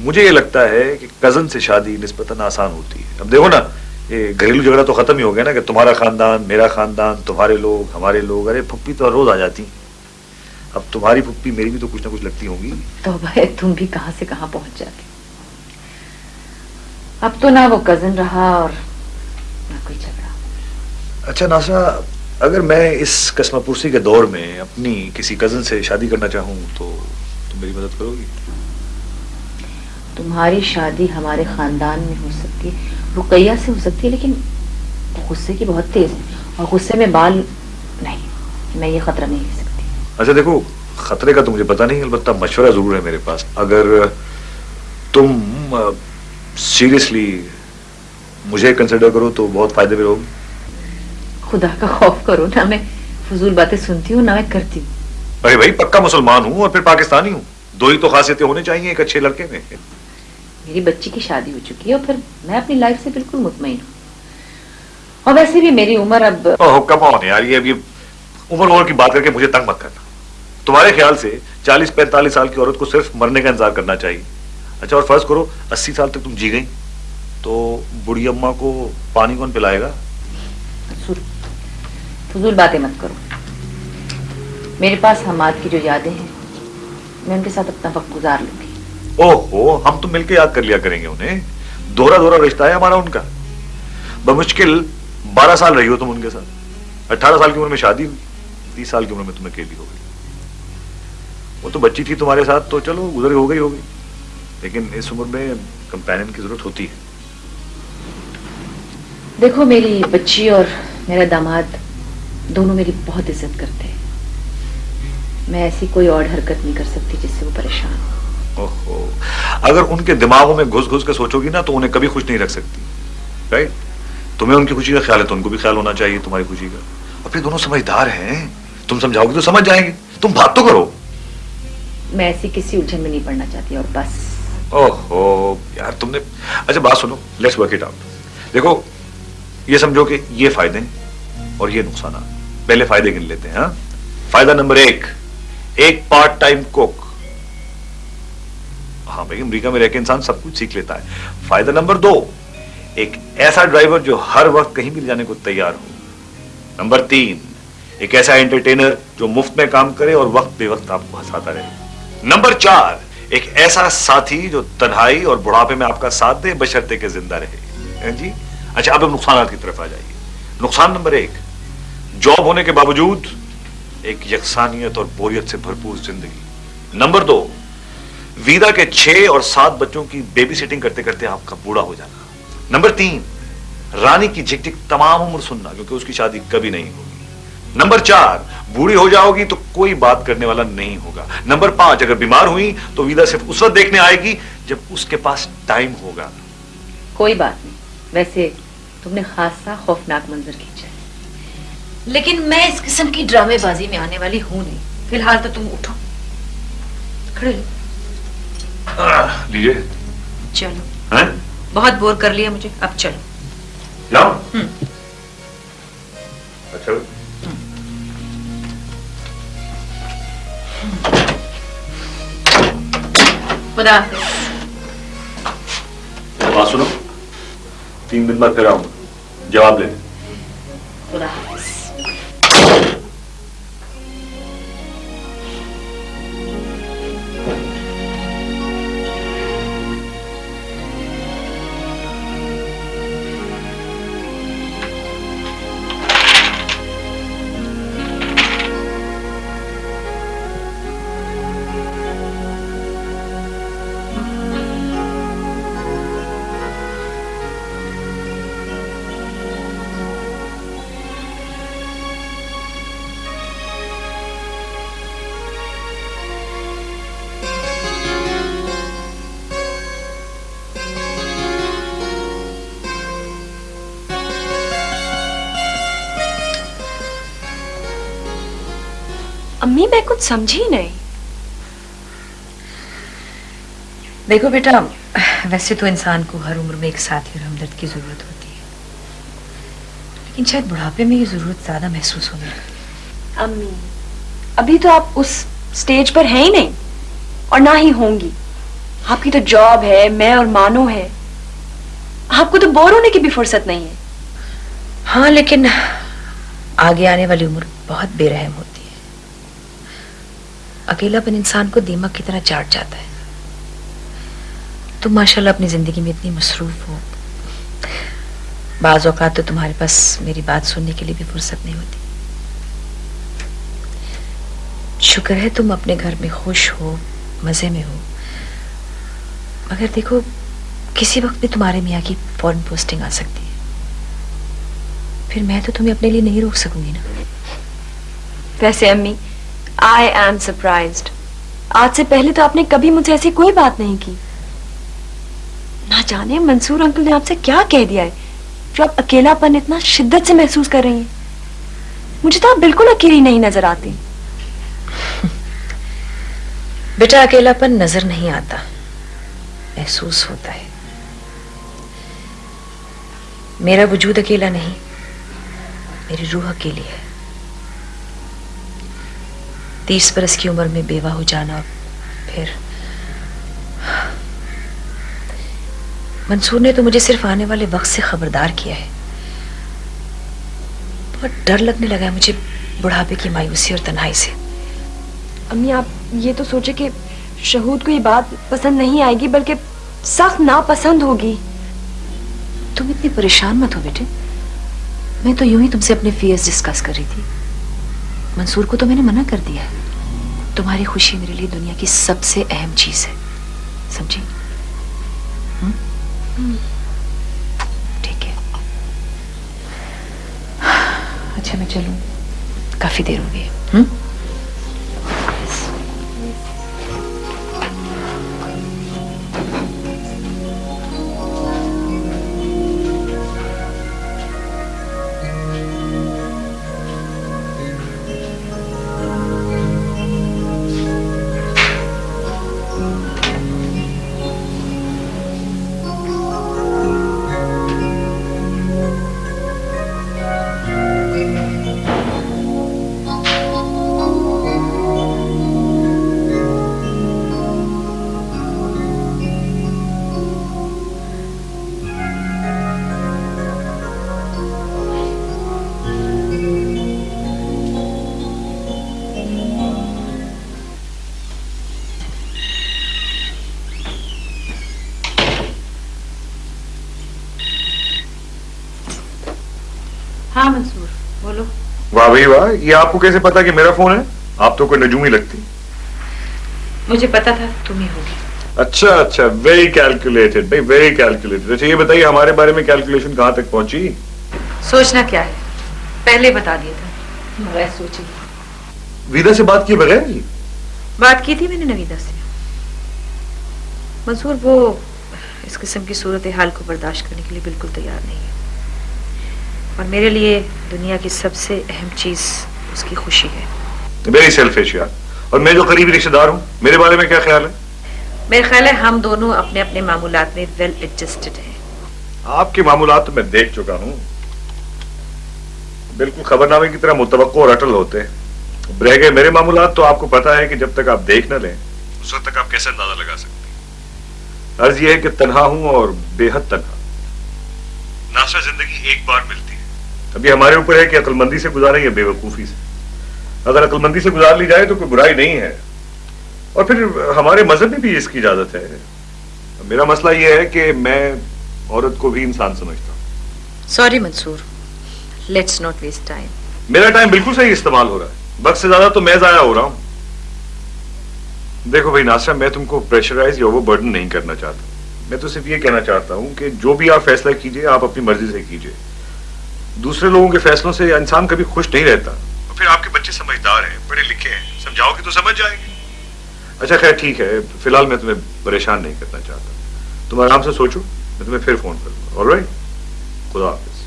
Speaker 8: مجھے یہ لگتا ہے کہ کزن سے شادی نسبتاً آسان ہوتی ہے۔ اب دیکھو نا یہ گھریلو جھگڑا تو ختم ہی ہو گیا نا کہ تمہارا خاندان میرا خاندان تمہارے لوگ ہمارے لوگ ارے پھپھی تو ہر روز آ جاتی اب تمہاری پھپھی میری بھی تو کچھ نہ کچھ لگتی ہوں گی۔
Speaker 1: تو بھائی تم بھی کہاں سے کہاں پہنچ جاتی اب تو نہ وہ کزن رہا اور نہ کوئی جگہ
Speaker 8: اچھا ناسا اگر میں اس قسمہ پرسی کے دور میں اپنی کسی کزن سے شادی کرنا چاہوں تو تم میری مدد کرو گی؟
Speaker 1: تمہاری شادی ہمارے خاندان میں ہو سکتی ہے رقیہ سے ہو سکتی ہے لیکن غصے کی بہت تیز ہے اور غصے میں بال نہیں میں یہ خطرہ نہیں لے سکتی۔
Speaker 8: اچھا دیکھو خطرے کا تو مجھے پتہ نہیں البتہ مشورہ ضرور ہے میرے پاس۔ اگر تم سیریسلی مجھے کنسیڈر کرو تو بہت فائدے میں رہو گی
Speaker 1: خدا کا خوف کرو نہ میں فضول باتیں سنتی ہوں نہ میں کرتی ہوں۔
Speaker 8: ارے بھائی پکا مسلمان ہوں اور پھر پاکستانی ہوں۔ دو ہی تو خاصیتیں ہونے چاہیے ایک اچھے لڑکے میں۔
Speaker 1: میری بچی کی شادی ہو چکی ہے اور پھر میں اپنی لائف سے بالکل مطمئن ہوں۔ اور ویسے بھی میری عمر اب
Speaker 8: کم آن یار یہ اب یہ عمر عمر کی بات کر کے مجھے تنگ مت کرنا۔ تمہارے خیال سے چالیس پینتالیس سال کی عورت کو صرف مرنے کا انتظار کرنا چاہیے۔ اچھا اور فرض کرو اسی سال تک تم جی گئی تو بڑی اماں کو پانی کون پلائے گا؟
Speaker 1: فضول باتیں مت کرو۔ میرے پاس حماد کی جو یادیں ہیں میں ان کے ساتھ اپنا وقت گزار لوں گی۔
Speaker 8: او ہو ہم تو مل کے یاد کر لیا کریں گے انہیں۔ دورہ دورہ رشتہ ہے ہمارا ان کا۔ بمشکل بارہ سال رہی ہو تم ان کے ساتھ۔ اٹھارہ سال کی عمر میں شادی ہوئی تیس سال کی عمر میں تمہیں اکیلی ہو گئی۔ وہ تو بچی تھی تمہارے ساتھ تو چلو گزر ہو گئی ہو گئی۔ لیکن اس عمر میں کمپینن کی ضرورت ہوتی ہے۔
Speaker 1: دیکھو میری بچی اور میرا داماد دونوں میری بہت عزت کرتے ہیں۔ میں ایسی کوئی اور حرکت نہیں کر سکتی جس سے وہ پریشان
Speaker 8: ہو اگر ان کے دماغوں میں گھس گھس کے سوچو گی نا تو انہیں کبھی خوش نہیں رکھ سکتی۔ رائٹ تمہیں ان کی خوشی کا خیال ہے تو ان کو بھی خیال ہونا چاہیے تمہاری خوشی کا۔ اور پھر دونوں سمجھدار ہیں۔ تم سمجھاؤ گی تو سمجھ جائیں گے۔ تم بات تو کرو۔
Speaker 1: میں ایسی کسی الجھن میں نہیں پڑنا چاہتی اور بس۔
Speaker 8: اوہو یار تم نے۔ اچھا بات سنو۔ لیٹس ورک اٹ آؤٹ دیکھو یہ سمجھو کہ یہ فائدے اور یہ نقصانات پہلے فائدے گن لیتے ہیں ہاں؟ فائدہ نمبر ایک ایک پارٹ ٹائم کوک ہاں بھائی، امریکہ میں رہ کے انسان سب کچھ سیکھ لیتا ہے۔ فائدہ نمبر دو، ایک ایسا ڈرائیور جو ہر وقت کہیں بھی جانے کو تیار ہو۔ نمبر تین، ایک ایسا انٹرٹینر جو مفت میں کام کرے اور وقت بے وقت آپ کو ہنساتا رہے۔ نمبر چار، ایک ایسا ساتھی جو تنہائی اور بڑھاپے میں آپ کا ساتھ دے بشرتے کے زندہ رہے۔ ہاں جی؟ اچھا اب نقصانات کی طرف آ جائیے۔ نقصان نمبر ایک جاب ہونے کے باوجود ایک یکسانیت اور بوریت سے بھرپور زندگی۔ نمبر دو ویدا کے چھ اور سات بچوں کی بیبی سیٹنگ کرتے کرتے آپ کا بوڑھا ہو جانا۔ نمبر تین، رانی کی جھک جھک تمام عمر سننا، کیونکہ اس کی شادی کبھی نہیں ہوگی۔ نمبر چار، بوڑھی ہو جاؤ گی تو کوئی بات کرنے والا نہیں ہوگا۔ نمبر پانچ، اگر بیمار ہوئی تو ویدا صرف اس وقت دیکھنے آئے گی جب اس کے پاس ٹائم ہوگا۔
Speaker 1: کوئی بات نہیں، ویسے تم نے خاصا خوفناک منظر کھینچا ہے۔ لیکن میں اس قسم کی ڈرامے بازی میں آنے والی ہوں نہیں۔ فی الحال تو تم اٹھو۔ کھڑے لیجیے چلو۔
Speaker 8: ہیں
Speaker 1: بہت بور کر لیا مجھے۔ اب چلو۔
Speaker 8: جاؤ۔ اچھا۔
Speaker 1: خدا
Speaker 8: بات سنو۔ تین دن بعد پھر آؤں۔ گا جواب لے
Speaker 1: خدا
Speaker 3: امی میں کچھ سمجھی نہیں۔
Speaker 1: دیکھو بیٹا ویسے تو انسان کو ہر عمر میں ایک ساتھی اور ہمدرد کی ضرورت ہوتی ہے۔ لیکن شاید بڑھاپے میں یہ ضرورت زیادہ محسوس ہونے لگتی
Speaker 3: امی ابھی تو آپ اس سٹیج پر ہیں ہی نہیں اور نہ ہی ہوں گی۔ آپ کی تو جاب ہے میں اور مانو ہے۔ آپ کو تو بور ہونے کی بھی فرصت نہیں ہے۔
Speaker 1: ہاں لیکن آگے آنے والی عمر بہت بے رحم ہوتی اکیلا پن انسان کو دیمک کی طرح چاٹ جاتا ہے۔ تم ماشاءاللہ اپنی زندگی میں اتنی مصروف ہو بعض اوقات تو تمہارے پاس میری بات سننے کے لیے بھی فرصت نہیں ہوتی۔ شکر ہے تم اپنے گھر میں خوش ہو، مزے میں ہو۔ مگر دیکھو، کسی وقت بھی تمہارے میاں کی فورن پوسٹنگ آ سکتی ہے۔ پھر میں تو تمہیں اپنے لیے نہیں روک سکوں گی نا۔
Speaker 3: ویسے امی آئی ایم سرپرائزڈ آج سے پہلے تو آپ نے کبھی مجھے ایسی کوئی بات نہیں کی۔ نہ جانے منصور انکل نے آپ سے کیا کہہ دیا ہے۔ جو آپ اکیلا پن اتنا شدت سے محسوس کر رہی ہیں۔ مجھے تو آپ بالکل اکیلی نہیں نظر آتی۔
Speaker 1: بیٹا اکیلا پن نظر نہیں آتا۔ محسوس ہوتا ہے۔ میرا وجود اکیلا نہیں، میری روح اکیلی ہے۔ تیس برس کی عمر میں بیوہ ہو جانا پھر منصور نے تو مجھے صرف آنے والے وقت سے خبردار کیا ہے۔ بہت ڈر لگنے لگا ہے مجھے بڑھاپے کی مایوسی اور تنہائی سے۔
Speaker 3: امی، آپ یہ تو سوچے کہ شہود کو یہ بات پسند نہیں آئے گی، بلکہ سخت ناپسند ہوگی۔
Speaker 1: تم اتنی پریشان مت ہو بیٹے۔ میں تو یوں ہی تم سے اپنے فیئرز ڈسکس کر رہی تھی۔ منصور کو تو میں نے منع کر دیا ہے۔ تمہاری خوشی میرے لیے دنیا کی سب سے اہم چیز ہے۔ سمجھی؟ ٹھیک ہے۔ اچھا میں چلوں۔ کافی دیر ہو گئی
Speaker 8: وہی واہ یہ آپ کو کیسے پتا کہ میرا فون ہے؟ آپ تو کوئی نجومی لگتی۔
Speaker 1: مجھے پتا تھا تم ہی ہوگی۔
Speaker 8: اچھا اچھا ویری کیلکولیٹڈ بھائی ویری کیلکولیٹڈ اچھا یہ بتائیے ہمارے بارے میں کیلکولیشن کہاں تک پہنچی؟
Speaker 1: سوچنا کیا ہے؟ پہلے بتا دیا تھا بغیر
Speaker 8: ویدا سے بات کی بغیر جی
Speaker 1: بات کی تھی میں نے نویدا سے۔ منصور وہ اس قسم کی صورتحال کو برداشت کرنے کے لیے بالکل تیار نہیں ہے۔ اور میرے لیے دنیا کی سب سے اہم چیز اس کی خوشی ہے۔
Speaker 8: میری سیلفش یار اور میں جو قریبی رشتہ دار ہوں میرے بارے میں کیا خیال ہے؟
Speaker 1: میرے خیال ہے ہم دونوں اپنے اپنے معمولات میں ویل ایڈجسٹڈ ہیں۔
Speaker 8: آپ کے معمولات میں دیکھ چکا ہوں۔ بالکل خبر نامے کی طرح متوقع اور اٹل ہوتے ہیں۔ رہ گئے میرے معمولات تو آپ کو پتا ہے کہ جب تک آپ دیکھ نہ لیں اس وقت تک آپ کیسے اندازہ لگا سکتے ہیں؟ عرض یہ ہے کہ تنہا ہوں اور بے حد تنہا۔ ناسا زندگی ایک بار ملتی ابھی ہمارے اوپر ہے کہ عقل مندی سے گزاریں یا بے وقوفی سے۔ اگر عقل مندی سے گزار لی جائے تو کوئی برائی نہیں ہے۔ اور پھر ہمارے مذہب میں بھی اس کی اجازت ہے۔ میرا مسئلہ یہ ہے کہ میں عورت کو بھی انسان سمجھتا ہوں۔
Speaker 1: Sorry Mansoor let's not waste time
Speaker 8: میرا ٹائم بالکل صحیح استعمال ہو رہا ہے۔ وقت سے زیادہ تو میں ضائع ہو رہا ہوں۔ دیکھو بھائی ناصرہ میں تم کو پریشرائز یا وہ برڈن نہیں کرنا چاہتا۔ میں تو صرف یہ کہنا چاہتا ہوں کہ جو بھی آپ فیصلہ کیجیے آپ اپنی مرضی سے کیجیے۔ دوسرے لوگوں کے فیصلوں سے انسان کبھی خوش نہیں رہتا۔ پھر آپ کے بچے سمجھدار ہیں پڑھے لکھے ہیں سمجھاؤ گے تو سمجھ جائیں گے۔ اچھا خیر ٹھیک ہے۔ فی الحال میں تمہیں پریشان نہیں کرنا چاہتا۔ تم آرام سے سوچو میں تمہیں پھر فون کروں گا۔ آل رائٹ خدا حافظ۔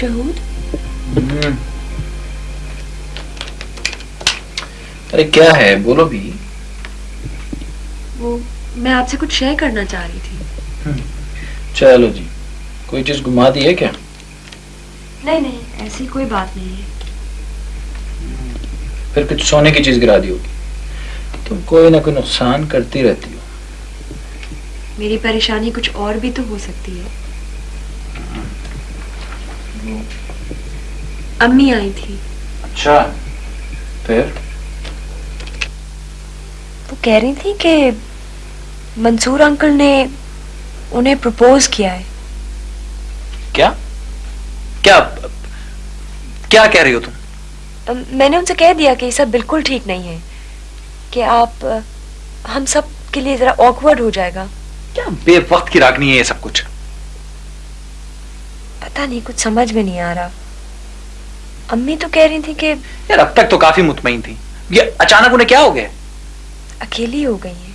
Speaker 3: شہود؟
Speaker 6: ارے کیا ہے؟ بولو بھی۔
Speaker 3: وہ میں آپ سے کچھ شیئر کرنا چاہ رہی تھی۔
Speaker 6: چلو جی۔ کوئی چیز گما دی ہے کیا؟
Speaker 3: نہیں نہیں ایسی کوئی بات نہیں ہے۔
Speaker 6: پھر کچھ سونے کی چیز گرا دی ہوگی۔ تم کوئی نہ کوئی نقصان کرتی رہتی ہو۔
Speaker 3: میری پریشانی کچھ اور بھی تو ہو سکتی ہے۔ امی آئی تھی۔
Speaker 6: اچھا۔ پھر؟
Speaker 3: وہ کہہ رہی تھی کہ منصور انکل نے انہیں پروپوز کیا ہے۔
Speaker 6: کیا؟ کیا؟ کیا کہہ رہی ہو تم؟
Speaker 3: میں نے ان سے کہہ دیا کہ یہ سب بالکل ٹھیک نہیں ہے کہ آپ ہم سب کے لیے ذرا آکورڈ ہو جائے گا۔
Speaker 6: کیا بے وقت کی راگنی ہے یہ سب کچھ؟
Speaker 3: پتہ نہیں کچھ سمجھ میں نہیں آ رہا۔ امی تو کہہ رہی تھی کہ
Speaker 6: یار اب تک تو کافی مطمئن تھی یہ اچانک انہیں کیا ہو گیا؟
Speaker 3: اکیلی ہو گئی ہیں۔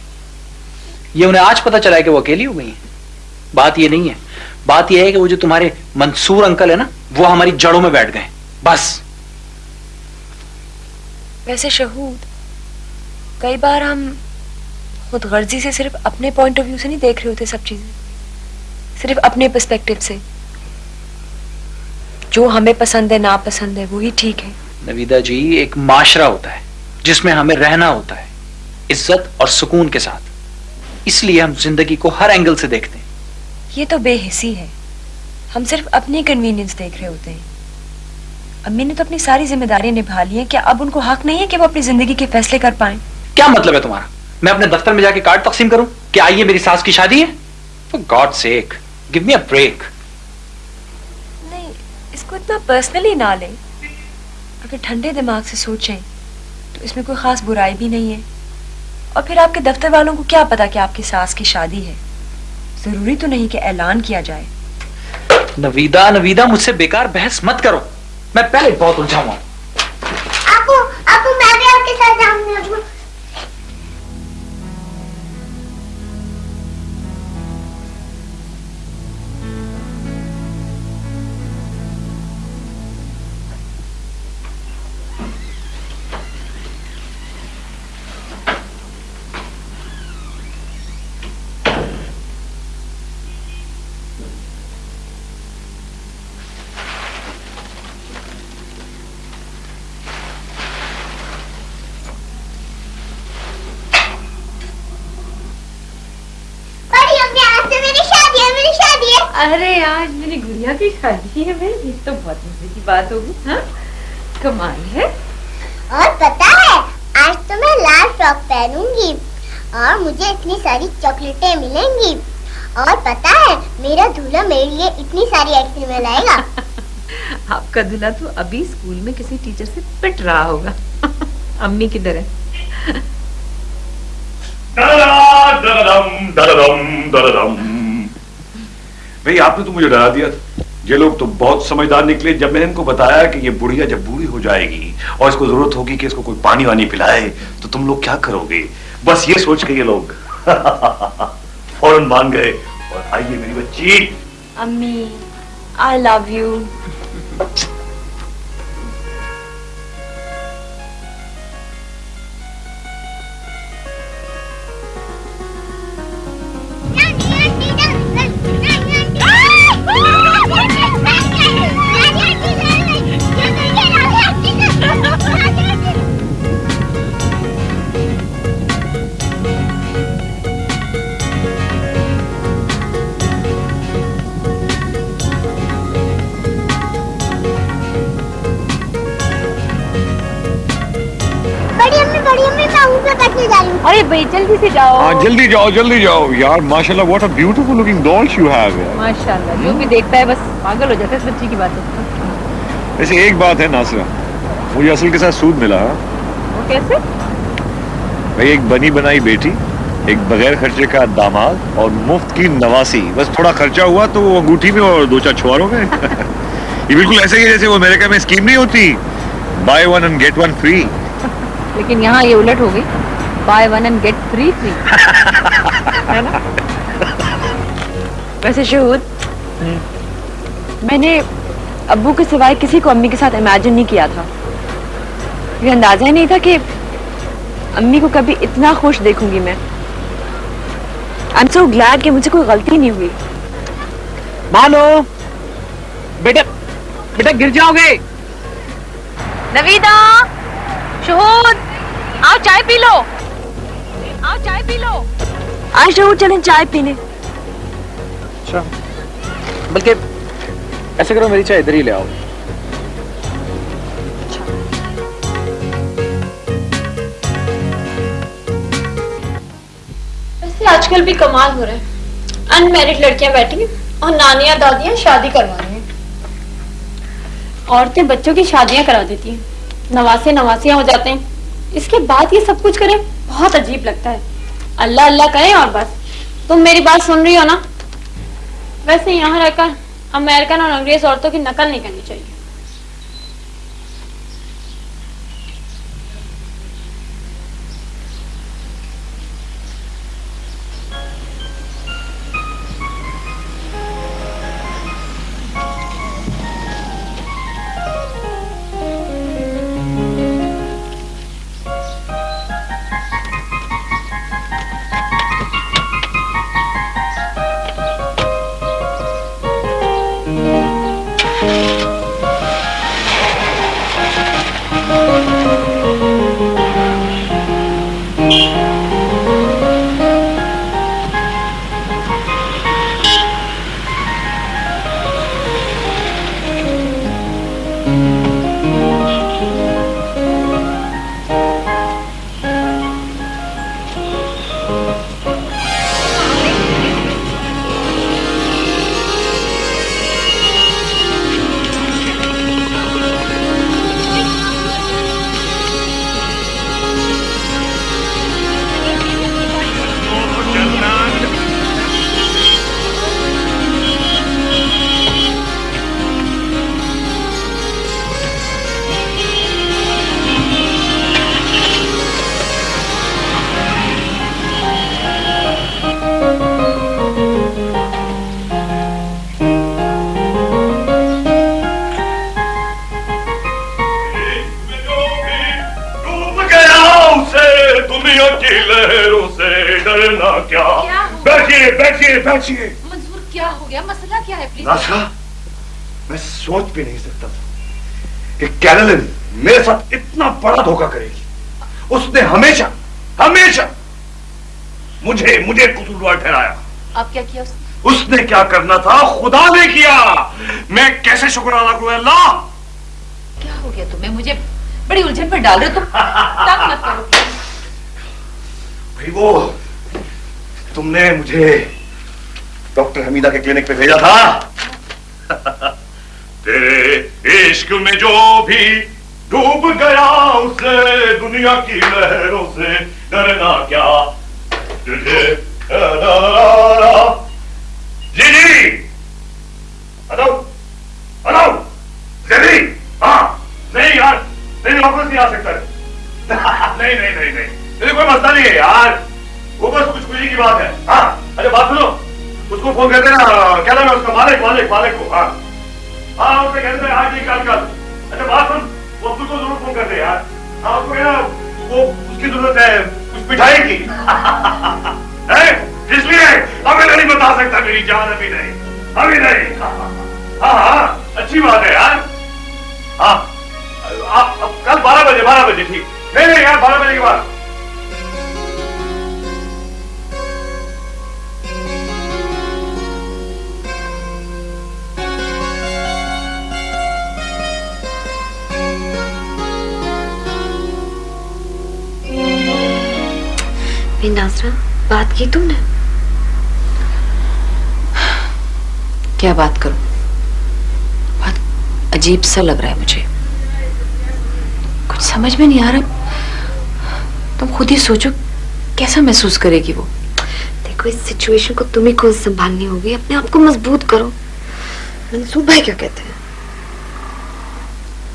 Speaker 6: یہ انہیں آج پتہ چلا ہے کہ وہ اکیلی ہو گئی ہیں۔ بات یہ نہیں ہے۔ بات یہ ہے کہ وہ جو تمہارے منصور انکل ہے نا وہ ہماری جڑوں میں بیٹھ گئے بس۔
Speaker 3: ویسے شہود کئی بار ہم خود غرضی سے صرف اپنے پوائنٹ آف ویو سے نہیں دیکھ رہے ہوتے سب چیزیں۔ صرف اپنے پرسپیکٹو سے۔ جو ہمیں پسند ہے نا پسند ہے وہی ٹھیک ہے۔
Speaker 6: نویدہ جی ایک معاشرہ ہوتا ہے جس میں ہمیں رہنا ہوتا ہے عزت اور سکون کے ساتھ۔ اس لیے ہم زندگی کو ہر اینگل سے دیکھتے ہیں۔
Speaker 3: یہ تو بے حسی ہے۔ ہم صرف اپنی کنوینئنس دیکھ رہے ہوتے ہیں۔ امی نے تو اپنی ساری ذمہ داریاں نبھا لی ہیں۔ کیا اب ان کو حق نہیں ہے کہ وہ اپنی زندگی کے فیصلے کر پائیں؟
Speaker 6: کیا مطلب ہے تمہارا؟ میں اپنے دفتر میں جا کے کارڈ تقسیم کروں کہ آئیے میری ساس کی شادی ہے؟ For God sake give me a break
Speaker 3: اتنا پرسنلی نہ لیں اگر ٹھنڈے دماغ سے سوچیں تو اس میں کوئی خاص برائی بھی نہیں ہے۔ اور پھر آپ کے دفتر والوں کو کیا پتا کہ آپ کی ساس کی شادی ہے؟ ضروری تو نہیں کہ اعلان کیا جائے۔
Speaker 6: نویدہ نویدہ مجھ سے بیکار بحث مت کرو۔ میں پہلے بہت الجھا ہوں۔
Speaker 5: آپ کو آپ کو میں بھی آپ کے ساتھ جاؤں گا
Speaker 1: آج میری گڑیا کی شادی ہے بھائی یہ تو بہت مزے کی بات ہوگی ہاں؟ کمال ہے۔
Speaker 5: اور پتا ہے آج تو میں لال فراک پہنوں گی اور مجھے اتنی ساری چاکلیٹیں ملیں گی۔ اور پتا ہے میرا دھولا میرے لیے اتنی ساری آئس کریمیں لائے گا۔
Speaker 1: آپ کا دھولا تو ابھی اسکول میں کسی ٹیچر سے پٹ رہا ہوگا۔ امی کدھر ہے
Speaker 8: بھئی آپ نے تو مجھے ڈرا دیا تھا۔ یہ لوگ تو بہت سمجھدار نکلے۔ جب میں نے ان کو بتایا کہ یہ بڑھیا جب بوڑھی ہو جائے گی اور اس کو ضرورت ہوگی کہ اس کو کوئی پانی وانی پلائے تو تم لوگ کیا کرو گے؟ بس یہ سوچ کے یہ لوگ فوراً مان گئے۔ اور آئیے میری بچی۔
Speaker 3: امی آئی لو یو
Speaker 2: سے جاؤ۔ ہاں
Speaker 8: جلدی جاؤ جلدی جاؤ۔ یار ماشاء اللہ what a beautiful looking doll you have
Speaker 2: ماشاء اللہ جو بھی دیکھتا ہے بس پاگل ہو جاتا ہے اس کی بات ہے۔
Speaker 8: ویسے ایک بات ہے ناصرہ مجھے اصل کے ساتھ سود ملا۔
Speaker 2: وہ کیسے؟
Speaker 8: بھائی ایک بنی بنائی بیٹی ایک بغیر خرچے کا داماد اور مفت کی نواسی۔ بس تھوڑا خرچہ ہوا تو وہ انگوٹھی میں اور دو چار چھواروں میں یہ بالکل ایسے ہی جیسے وہ امریکہ میں اسکیم نہیں ہوتی۔ Buy one and get one free
Speaker 1: لیکن یہاں یہ الٹ ہو گئی۔
Speaker 2: Buy one and get free free
Speaker 3: ویسے شہود میں نے ابو کے سوائے کسی کو امی کے ساتھ امیجن نہیں کیا تھا یہ اندازہ ہی نہیں تھا کہ امی کو کبھی اتنا خوش دیکھوں گی میں ایم سو گلیڈ کہ مجھے کوئی غلطی نہیں ہوئی
Speaker 6: مانو بیٹا بیٹا گر جاؤ گے
Speaker 2: نویدا شہود آؤ چائے پی لو پی لو۔
Speaker 3: آج ضرور چلیں چائے پینے اچھا۔
Speaker 6: بلکہ ایسا کرو میری چائے ادھر ہی لے آؤ۔
Speaker 2: آج کل بھی کمال ہو رہے ہیں انمیرڈ لڑکیاں بیٹھی ہیں اور نانیاں دادیاں شادی کروا رہی ہیں۔ عورتیں بچوں کی شادیاں کرا دیتی ہیں۔ نواسے نواسیاں ہو جاتے ہیں۔ اس کے بعد یہ سب کچھ کریں بہت عجیب لگتا ہے۔ اللہ اللہ کریں اور بس۔ تم میری بات سن رہی ہو نا؟ ویسے یہاں رہ کر امیرکن اور انگریز عورتوں کی نقل نہیں کرنی چاہیے۔ ہے
Speaker 8: بھی نہیں سکتا۔ تھا کہ کیرلن میرے ساتھ اتنا بڑا دھوکہ کرے گی۔ اس نے ہمیشہ ہمیشہ مجھے مجھے قصوروار ٹھہرایا۔
Speaker 1: آپ کیا کیا اس نے؟
Speaker 8: اس نے کیا کرنا تھا؟ خدا نے کیا۔ میں کیسے شکر ادا کروں؟ اللہ!
Speaker 1: کیا ہو گیا تمہیں؟ مجھے بڑی الجھن پر ڈال رہے تم۔ مت کرو۔
Speaker 8: بھائی وہ تم نے مجھے ڈاکٹر حمیدہ کے کلینک پہ بھیجا تھا۔ میں جو بھی ڈوب گیا اسے، دنیا کی لہروں سے ڈرنا کیا؟ تجھے جی جی۔ ہلو ہلو جی ہاں۔ نہیں یار، نہیں واپس نہیں آ سکتا۔ نہیں نہیں نہیں نہیں۔ کوئی مسئلہ نہیں ہے یار۔ وہ بس کچھ خوشی کی بات ہے۔ ہاں۔ ارے، بات سنو۔ اس کو فون کر دینا۔ کیا نام ہے اس کا؟ مالک مالک مالک کو۔ ہاں۔ ہاں اسے کہتے ہیں آج ہی کل کل وہ کو ضرور فون کر دے یار۔ آپ کو کہنا وہ اس کی ضرورت ہے؟ کچھ مٹھائی کی؟ اس لیے؟ ابھی نہیں بتا سکتا، میری جان ابھی نہیں۔ ابھی نہیں۔ ہاں ہاں اچھی بات ہے یار۔ ہاں۔ کل بارہ بجے بارہ بجے، ٹھیک۔ نہیں نہیں، یار، بارہ بجے کے بعد۔
Speaker 4: اسرا بات کی تم نے؟
Speaker 1: کیا بات کروں؟ بہت عجیب سا لگ رہا ہے مجھے۔ کچھ سمجھ میں نہیں آ تم خود ہی سوچو، کیسا محسوس کرے گی وہ؟
Speaker 4: دیکھو، اس سچویشن کو تمہیں کو سنبھالنی ہوگی۔ اپنے آپ کو مضبوط کرو۔ منصور بھائی کیا کہتے ہیں؟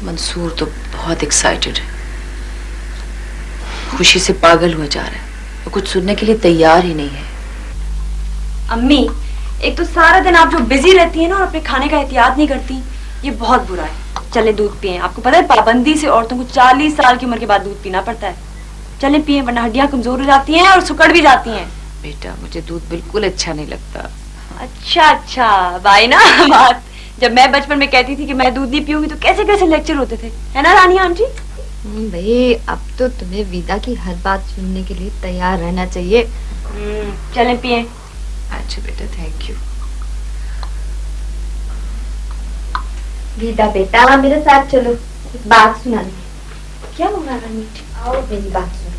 Speaker 1: منصور تو بہت ایکسائٹیڈ ہے۔ خوشی سے پاگل ہوا جا رہا ہے۔ وہ کچھ سننے کے لیے تیار ہی نہیں ہے۔
Speaker 3: امی ایک تو سارا دن آپ جو بزی رہتی ہیں نا اور اپنے کھانے کا احتیاط نہیں کرتی یہ بہت برا ہے۔ چلیں دودھ پئیں۔ آپ کو پتہ ہے پابندی سے عورتوں کو چالیس سال کی عمر کے بعد دودھ پینا پڑتا ہے۔ چلیں پئیں ورنہ ہڈیاں کمزور ہو جاتی ہیں اور سکڑ بھی جاتی ہیں۔
Speaker 1: بیٹا مجھے دودھ بالکل اچھا نہیں لگتا۔
Speaker 3: اچھا اچھا بھائی نا بات۔ جب میں بچپن میں کہتی تھی کہ میں دودھ نہیں پیوں گی تو کیسے کیسے لیکچر ہوتے تھے۔ ہے نا رانی آنٹی؟
Speaker 4: بھائی اب تو تمہیں ویدا کی ہر بات سننے کے لیے تیار رہنا چاہیے۔
Speaker 3: چلیں پیئے
Speaker 1: اچھا بیٹا تھینک یو
Speaker 4: ویدا بیٹا میرے ساتھ چلو بات سنانی کیا ہوا رانی آؤ میری بات سنو۔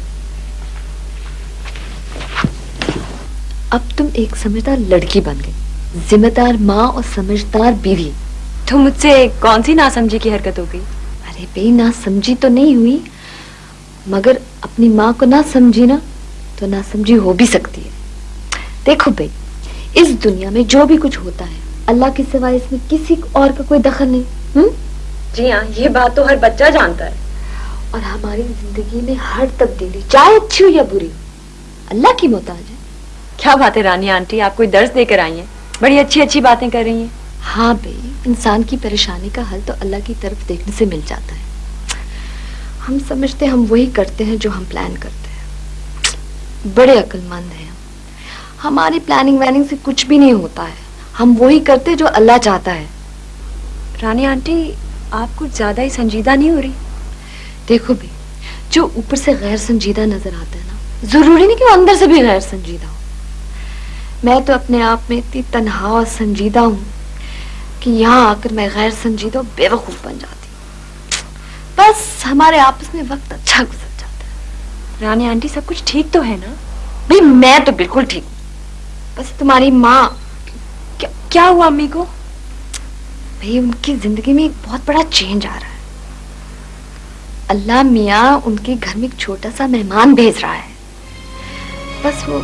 Speaker 4: اب تم ایک سمجھدار لڑکی بن گئی ذمہ دار ماں اور سمجھدار بیوی۔
Speaker 3: تو مجھ سے کون سی ناسمجھی کی حرکت ہو گئی؟
Speaker 4: ارے بھائی نہ سمجھی تو نہیں ہوئی۔ مگر اپنی ماں کو نہ سمجھی نا تو نہ سمجھی ہو بھی سکتی ہے۔ دیکھو بھائی اس دنیا میں جو بھی کچھ ہوتا ہے اللہ کے سوائے اس میں کسی اور کا کوئی دخل نہیں۔
Speaker 3: ہم؟ جی ہاں یہ بات تو ہر بچہ جانتا ہے۔
Speaker 4: اور ہماری زندگی میں ہر تبدیلی چاہے اچھی ہو یا بری ہو اللہ کی محتاج ہے۔
Speaker 3: کیا بات ہے رانی آنٹی آپ کوئی درس دے کر آئی ہیں؟ بڑی اچھی اچھی باتیں کر رہی ہیں۔
Speaker 4: ہاں بھائی انسان کی پریشانی کا حل تو اللہ کی طرف دیکھنے سے مل جاتا ہے۔ ہم سمجھتے ہیں ہم وہی کرتے ہیں جو ہم پلان کرتے ہیں۔ بڑے عقل مند ہیں ہماری پلاننگ ویننگ سے کچھ بھی نہیں ہوتا ہے۔ ہم وہی کرتے جو اللہ چاہتا ہے۔
Speaker 3: رانی آنٹی آپ کچھ زیادہ ہی سنجیدہ نہیں ہو رہی؟
Speaker 4: دیکھو بھی جو اوپر سے غیر سنجیدہ نظر آتا ہے نا ضروری نہیں کہ وہ اندر سے بھی غیر سنجیدہ ہو۔ میں تو اپنے آپ میں اتنی تنہا اور سنجیدہ ہوں۔ کہ یہاں آ کر میں غیر سنجیدہ بے وقوف بن جاتی بس ہمارے آپس میں وقت اچھا گزر جاتا ہے۔
Speaker 3: رانی آنٹی سب کچھ ٹھیک تو ہے نا؟
Speaker 4: بھائی میں تو بالکل ٹھیک ہوں۔ بس تمہاری ماں
Speaker 3: کیا ہوا امی کو؟
Speaker 4: بھائی ان کی زندگی میں ایک بہت بڑا چینج آ رہا ہے۔ اللہ میاں ان کے گھر میں ایک چھوٹا سا مہمان بھیج رہا ہے۔ بس وہ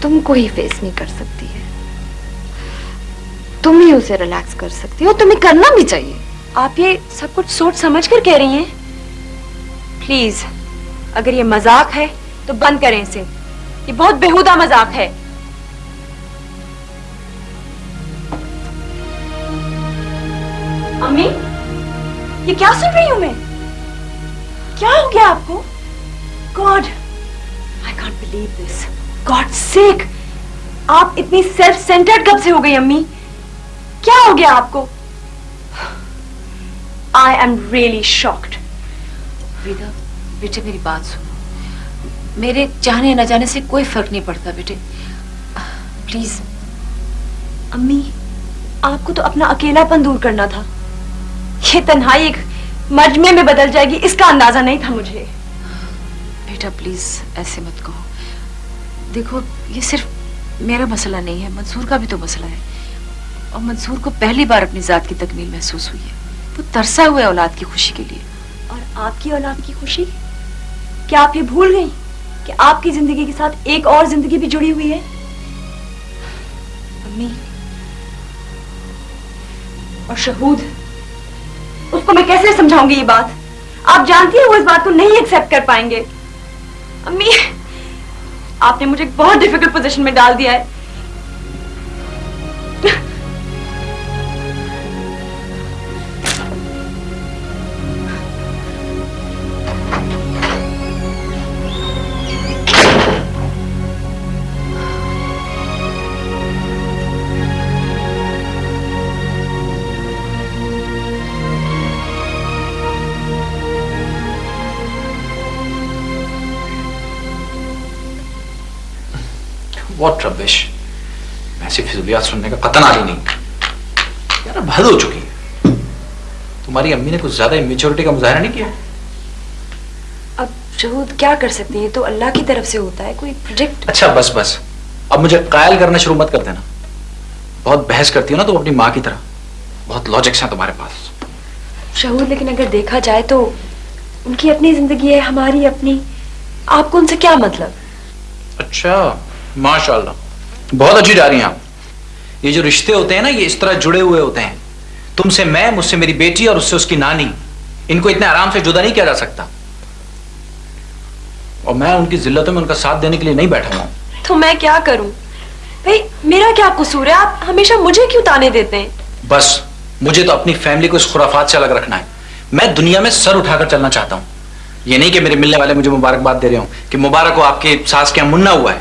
Speaker 4: تم کو ہی فیس نہیں کر سکتی ہے۔ تم ہی اسے ریلیکس کر سکتی ہو، تمہیں کرنا بھی چاہیے۔
Speaker 3: آپ یہ سب کچھ سوچ سمجھ کر کہہ رہی ہیں؟ پلیز، اگر یہ مزاق ہے تو بند کریں اسے۔ یہ بہت بےحودہ مذاق ہے۔ امی، یہ کیا سن رہی ہوں میں؟ کیا ہو گیا آپ کو؟ God I can't believe this God sake, آپ اتنی سیلف سینٹرڈ کب سے ہو گئی امی؟ کیا ہو گیا آپ کو؟ آئی ایم ریئلی شاکڈ
Speaker 1: ودا بیٹے میری بات سنو۔ میرے چاہنے نہ جانے سے کوئی فرق نہیں پڑتا بیٹے۔ پلیز۔
Speaker 3: امی آپ کو تو اپنا اکیلا پن دور کرنا تھا۔ یہ تنہائی ایک مجمے میں بدل جائے گی اس کا اندازہ نہیں تھا مجھے۔
Speaker 1: بیٹا پلیز ایسے مت کہو۔ دیکھو یہ صرف میرا مسئلہ نہیں ہے منصور کا بھی تو مسئلہ ہے۔ اور منصور کو پہلی بار اپنی ذات کی تکمیل محسوس ہوئی ہے۔ وہ ترسا ہوئے اولاد کی خوشی کے لیے۔
Speaker 3: اور آپ کی اولاد کی خوشی؟ کیا آپ یہ بھول گئی کہ آپ کی زندگی کے ساتھ ایک اور زندگی بھی جڑی ہوئی ہے؟ امی۔ اور شہود اس کو میں کیسے سمجھاؤں گی یہ بات؟ آپ جانتی ہیں وہ اس بات کو نہیں ایکسپٹ کر پائیں گے۔ امی آپ نے مجھے بہت ڈیفیکلٹ پوزیشن میں ڈال دیا ہے۔
Speaker 6: واٹ ربش ایسی فضولیات سننے کا قطن آئی نہیں یار اب حد ہو چکی ہے تمہاری امی نے کچھ زیادہ امیچورٹی کا مظاہرہ نہیں کیا
Speaker 3: اب شہود کیا کر سکتی ہیں تو اللہ کی طرف سے ہوتا ہے کوئی پروجیکٹ
Speaker 6: اچھا بس بس اب مجھے قائل کرنا شروع مت کر دینا بہت بحث کرتی ہو نا تو اپنی ماں کی طرح بہت لاجکس ہیں تمہارے پاس
Speaker 3: شہود لیکن اگر دیکھا جائے تو ان کی اپنی زندگی ہے ہماری اپنی آپ کو ان سے کیا مطلب
Speaker 6: اچھا ماشاء اللہ بہت اچھی جا رہی ہیں آپ۔ یہ جو رشتے ہوتے ہیں نا یہ اس طرح جڑے ہوئے ہوتے ہیں۔ تم سے میں مجھ سے میری بیٹی اور اس سے اس کی نانی۔ ان کو اتنے آرام سے جدا نہیں کیا جا سکتا۔ اور میں ان کی ذلتوں میں ان کا ساتھ دینے کے لیے نہیں بیٹھا ہوں۔
Speaker 3: تو میں کیا کروں؟ بھائی میرا کیا قصور ہے؟ آپ ہمیشہ مجھے کیوں تانے دیتے ہیں؟
Speaker 6: بس مجھے تو اپنی فیملی کو اس خرافات سے الگ رکھنا ہے۔ میں دنیا میں سر اٹھا کر چلنا چاہتا ہوں۔ یہ نہیں کہ میرے ملنے والے مجھے مبارکباد دے رہے ہوں کہ مبارک ہو آپ کے ساس کے منا ہوا ہے۔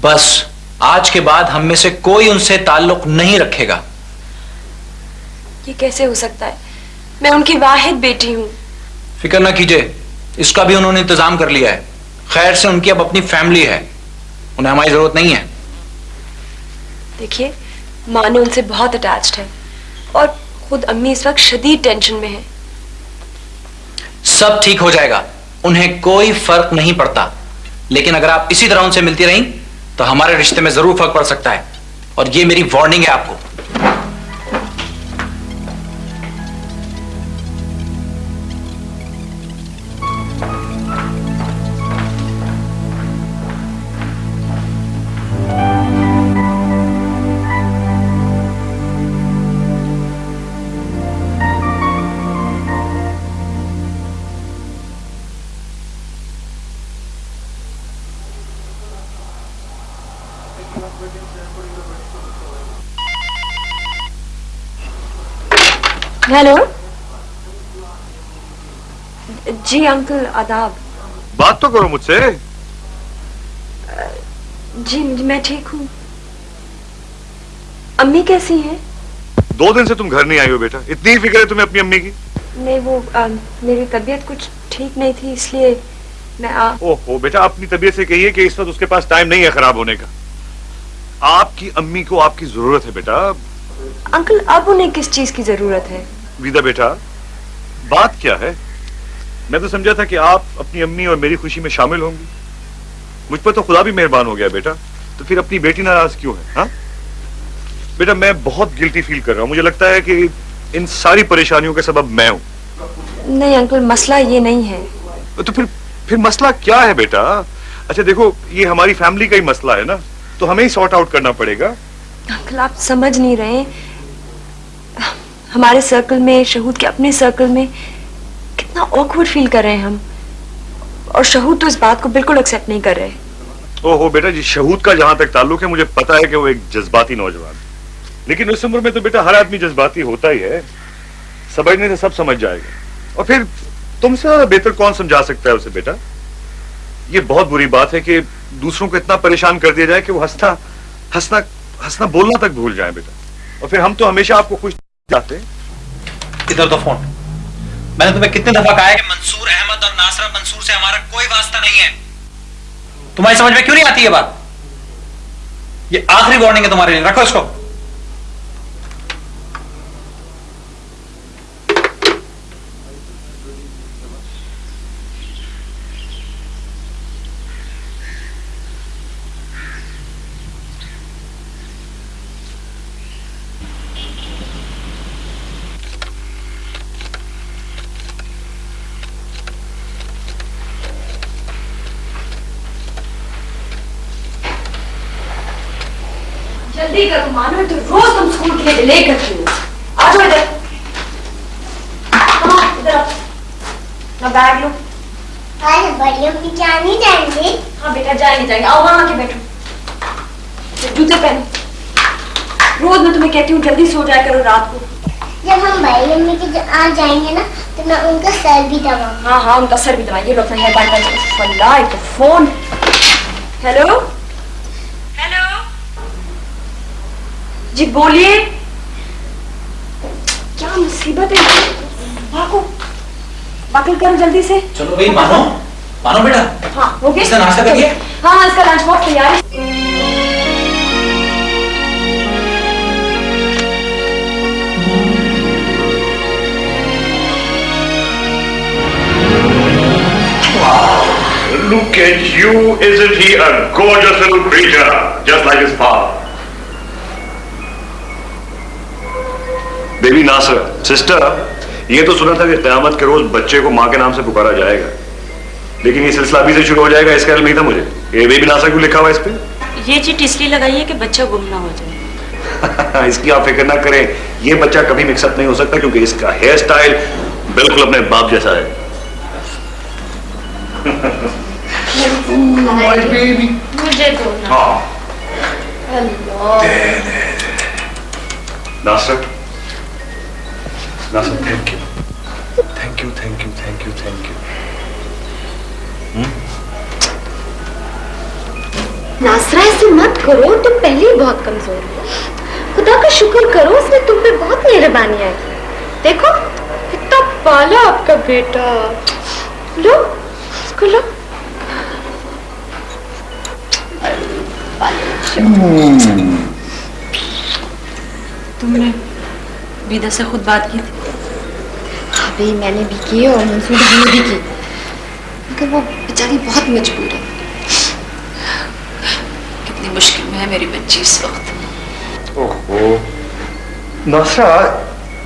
Speaker 6: بس آج کے بعد ہم میں سے کوئی ان سے تعلق نہیں رکھے گا۔
Speaker 3: یہ کیسے ہو سکتا ہے؟ میں ان کی واحد بیٹی ہوں۔
Speaker 6: فکر نہ کیجیے اس کا بھی انہوں نے انتظام کر لیا ہے۔ خیر سے ان کی اب اپنی فیملی ہے۔ انہیں ہماری ضرورت نہیں ہے۔
Speaker 3: دیکھیے ماں نے ان سے بہت اٹیچڈ ہے اور خود امی اس وقت شدید ٹینشن میں ہے
Speaker 6: سب ٹھیک ہو جائے گا۔ انہیں کوئی فرق نہیں پڑتا۔ لیکن اگر آپ اسی طرح ان سے ملتی رہیں، تو ہمارے رشتے میں ضرور فرق پڑ سکتا ہے۔ اور یہ میری وارننگ ہے آپ کو۔
Speaker 3: جی انکل آداب
Speaker 8: بات تو کرو مجھ سے۔
Speaker 3: جی میں ٹھیک ہوں۔ امی کیسی ہیں؟
Speaker 8: دو دن سے تم گھر نہیں آئی ہو بیٹا۔ اتنی فکر ہے تمہیں اپنی امی کی؟
Speaker 3: نہیں وہ میری طبیعت کچھ ٹھیک نہیں تھی اس لیے میں آ
Speaker 8: اوہ بیٹا اپنی طبیعت سے کہیے کہ اس وقت اس کے پاس ٹائم نہیں ہے خراب ہونے کا۔ آپ کی امی کو آپ کی ضرورت ہے بیٹا۔
Speaker 3: انکل اب انہیں کس چیز کی ضرورت ہے؟
Speaker 8: ویدہ بیٹا بات کیا ہے؟ میں تو سمجھا تھا کہ آپ اپنی امی اور میری خوشی میں شامل ہوں گی۔ مجھ پر تو خدا بھی مہربان ہو گیا بیٹا۔ تو پھر اپنی بیٹی ناراض کیوں ہے ہاں؟ بیٹا میں بہت گلٹی فیل کر رہا ہوں۔ مجھے لگتا ہے کہ ان ساری پریشانیوں کا سبب میں ہوں۔
Speaker 3: نہیں انکل مسئلہ یہ نہیں ہے۔
Speaker 8: تو پھر پھر مسئلہ کیا ہے بیٹا؟ اچھا دیکھو یہ ہماری فیملی کا ہی مسئلہ ہے نا۔ تو ہمیں ہی سارٹ آؤٹ کرنا پڑے گا۔
Speaker 3: انکل آپ سمجھ نہیں رہے۔ ہمارے سرکل میں شہود کے اپنے سرکل میں کتنا آکورڈ فیل کر رہے ہیں ہم۔ اور شہود تو اس بات کو بالکل ایکسیپٹ نہیں کر رہے۔
Speaker 8: او ہو بیٹا جی شہود کا جہاں تک تعلق ہے مجھے پتا ہے کہ وہ ایک جذباتی نوجوان لیکن اس عمر میں تو بیٹا ہر آدمی جذباتی ہوتا ہی ہے۔ سمجھنے سے سب سمجھ جائے گا۔ اور پھر تم سے بہتر کون سمجھا سکتا ہے اسے بیٹا؟ یہ بہت بری بات ہے کہ دوسروں کو اتنا پریشان کر دیا جائے کہ وہ ہنسنا ہنسنا ہنسنا بولنا تک بھول جائیں بیٹا۔ اور پھر ہم تو ہمیشہ آپ کو خوش جاتے ہیں
Speaker 6: ادھر تو فون۔ میں نے تمہیں کتنے دفعہ کہا ہے کہ منصور احمد اور ناصرہ منصور سے ہمارا کوئی واسطہ نہیں ہے۔ تمہاری سمجھ میں کیوں نہیں آتی یہ بات؟ یہ آخری وارننگ ہے تمہارے لیے۔ رکھو اس کو۔
Speaker 3: کر تو روز تم اسکول کے لیے ڈیلے کرتی ہو آ جاؤ ادھر ادھر بیگ لو
Speaker 5: بڑی امی کیا نہیں جائیں گے
Speaker 3: ہاں بیٹا جائیں گے جائیں گے آؤ وہاں کے بیٹھو جوتے پہنو روز میں تمہیں کہتی ہوں جلدی سو جایا کرو رات کو
Speaker 5: جب ہم بڑی امی کے آ جائیں گے نا تو میں ان کا سر بھی دباؤں
Speaker 3: ہاں ہاں ان کا سر بھی دباؤں یہ لوگ ہیلو جی بولیے۔ کیا مصیبت ہے؟ بھاگو باقل کرو جلدی سے۔
Speaker 6: چلو بھئی مانو۔ مانو بیٹا۔
Speaker 3: ہاں ہو گیا۔ اس کا ناشتہ کر کریے۔ ہاں اس کا لنچ باکس تیار ہے۔
Speaker 8: Look at you, isn't he a gorgeous little creature, just like his father? Baby Nasir sister یہ تو سنا تھا کہ قیامت کے روز بچے کو ماں کے نام سے پکارا جائے گا۔ لیکن یہ سلسلہ ابھی سے شروع ہو جائے گا اس کا علم نہیں تھا مجھے۔ یہ بیبی ناصر کو لکھا ہوا اس پہ؟
Speaker 3: یہ چیٹ اس لیے لگائی ہے کہ بچہ گم نہ ہو جائے۔
Speaker 8: اس کی آپ فکر نہ کریں یہ بچہ کبھی مکس اپ نہیں ہو سکتا کیونکہ اس کا ہیئر سٹائل بالکل اپنے باپ جیسا ہے۔ ہاں۔ ناصر نا sir thank you thank you thank
Speaker 4: ایسے مت کرو تم پہلے ہی بہت کمزور ہو خدا کا شکر کرو اس نے تم پہ بہت مہربانی آئی دیکھو کتنا پالا آپ کا بیٹا لو اس کو لو
Speaker 1: تم نے بیدا سے خود بات کی تھی
Speaker 4: بھی میں نے بھی کی اور منصور بھائی نے بھی کی مگر وہ بیچاری بہت مجبور ہے
Speaker 1: کتنی مشکل میں ہے میری بچی اس وقت
Speaker 8: اوہو ناسرا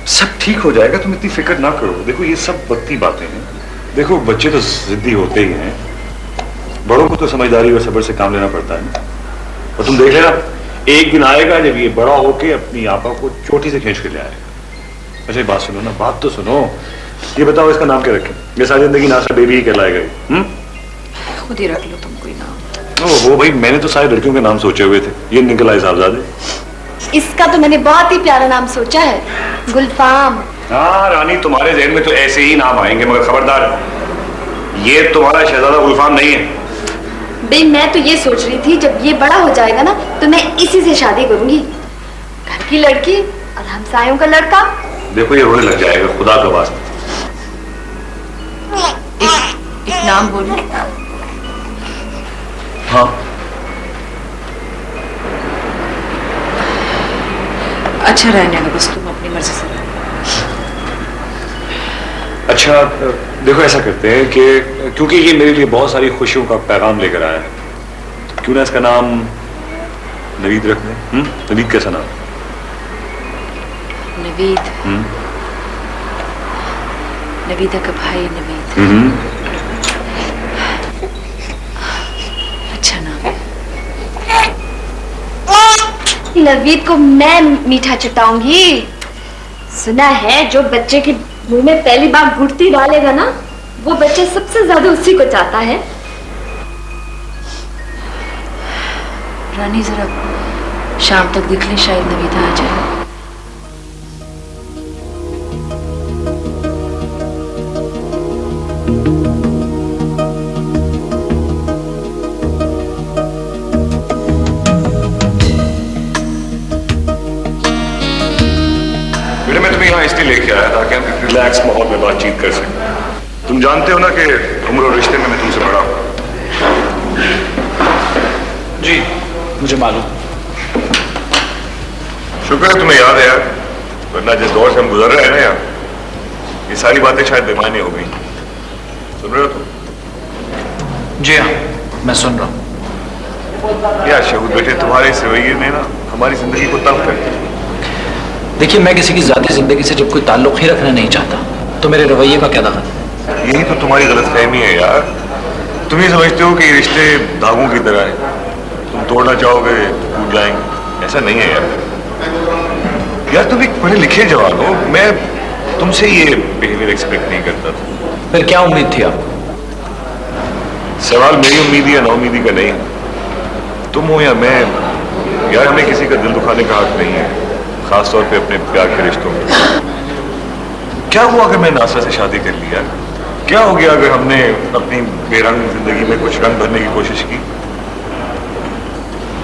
Speaker 8: سب ٹھیک ہو جائے گا تم اتنی فکر نہ کرو دیکھو یہ سب وقتی باتیں ہیں دیکھو بچے تو ضدی ہوتے ہی ہیں بڑوں کو تو سمجھداری اور صبر سے کام لینا پڑتا ہے اور تم دیکھ لینا ایک دن آئے گا جب یہ بڑا ہو کے اپنی آپا کو چوٹی سے کھینچ کے لے آئے گا اچھا بات سنو نا بات تو سنو۔ یہ بتاؤ اس کا نام کیا رکھے یہ ساری زندگی ناسا بیبی ہی کہلائے گئی۔
Speaker 1: خود ہی رکھ لو تم کوئی نام۔
Speaker 8: وہ بھائی میں نے تو سارے لڑکیوں کے نام سوچے ہوئے تھے۔ یہ نکل صاحب زادے
Speaker 4: اس کا تو میں نے بہت ہی پیارا نام سوچا ہے۔ گلفام۔
Speaker 8: ہاں رانی تمہارے ذہن میں تو ایسے ہی نام آئیں گے مگر خبردار۔ یہ تمہارا شہزادہ گلفام نہیں ہے۔
Speaker 4: بھائی میں تو یہ سوچ رہی تھی جب یہ بڑا ہو جائے گا نا تو میں اسی سے شادی کروں گی۔ گھر کی لڑکی اور ہمسایوں کا لڑکا۔
Speaker 8: دیکھو یہ رونے لگ جائے گا خدا کا واسطہ۔
Speaker 1: ایک نام بولو
Speaker 8: ہاں۔
Speaker 1: اچھا رہنے کا بس تم اپنی مرضی سے
Speaker 8: اچھا دیکھو ایسا کرتے ہیں کہ کیونکہ یہ میرے لیے بہت ساری خوشیوں کا پیغام لے کر آیا ہے کیوں نہ اس کا نام نوید رکھ دیں۔ نوید کیسا نام؟ ہے
Speaker 1: نوید. نویدہ کا بھائی نوید. اچھا نام.
Speaker 4: نوید کو میں میٹھا چٹاؤں گی. سنا ہے جو بچے کے منہ میں پہلی بار گڑتی ڈالے گا نا وہ بچہ سب سے زیادہ اسی کو چاہتا ہے.
Speaker 1: رانی ذرا شام تک دکھ لیں شاید نویدہ آ جائے.
Speaker 8: ریلیکس ماحول میں بات چیت کر سکیں تم جانتے ہو نا کہ عمر اور رشتے میں میں تم سے بڑا ہوں۔
Speaker 6: جی مجھے معلوم۔
Speaker 8: شکر ہے تمہیں یاد ہے ورنہ جس دور سے ہم گزر رہے ہیں نا یہ ساری باتیں شاید بیمانی ہو گئی سن رہے ہو تم؟
Speaker 6: جی ہاں میں سن رہا ہوں۔
Speaker 8: یا شہود بیٹے تمہارے اس رویے نے نا ہماری زندگی کو تنگ کر دیا۔
Speaker 6: دیکھیے میں کسی کی ذاتی زندگی سے جب کوئی تعلق ہی رکھنا نہیں چاہتا تو میرے رویے کا کیا دخل؟
Speaker 8: یہی تو تمہاری غلط فہمی ہے یار۔ تم یہ سمجھتے ہو کہ یہ رشتے دھاگوں کی طرح ہیں۔ تم توڑنا چاہو گے ٹوٹ جائیں گے۔ ایسا نہیں ہے یار۔ یار تم ایک پڑھے لکھے جواب ہو۔ میں تم سے یہ بہیویئر ایکسپیکٹ نہیں کرتا تھا۔
Speaker 6: پھر کیا امید تھی آپ
Speaker 8: سوال میری امید یا نا امیدی کا نہیں۔ تم ہو یا میں یار ہمیں کسی کا دل دکھانے کا حق نہیں ہے۔ خاص طور پہ اپنے پیار کے رشتوں میں۔ کیا ہوا اگر میں ناسا سے شادی کر لیا؟ کیا ہو گیا اگر ہم نے اپنی بے رنگ زندگی میں کچھ رنگ بھرنے کی کوشش کی؟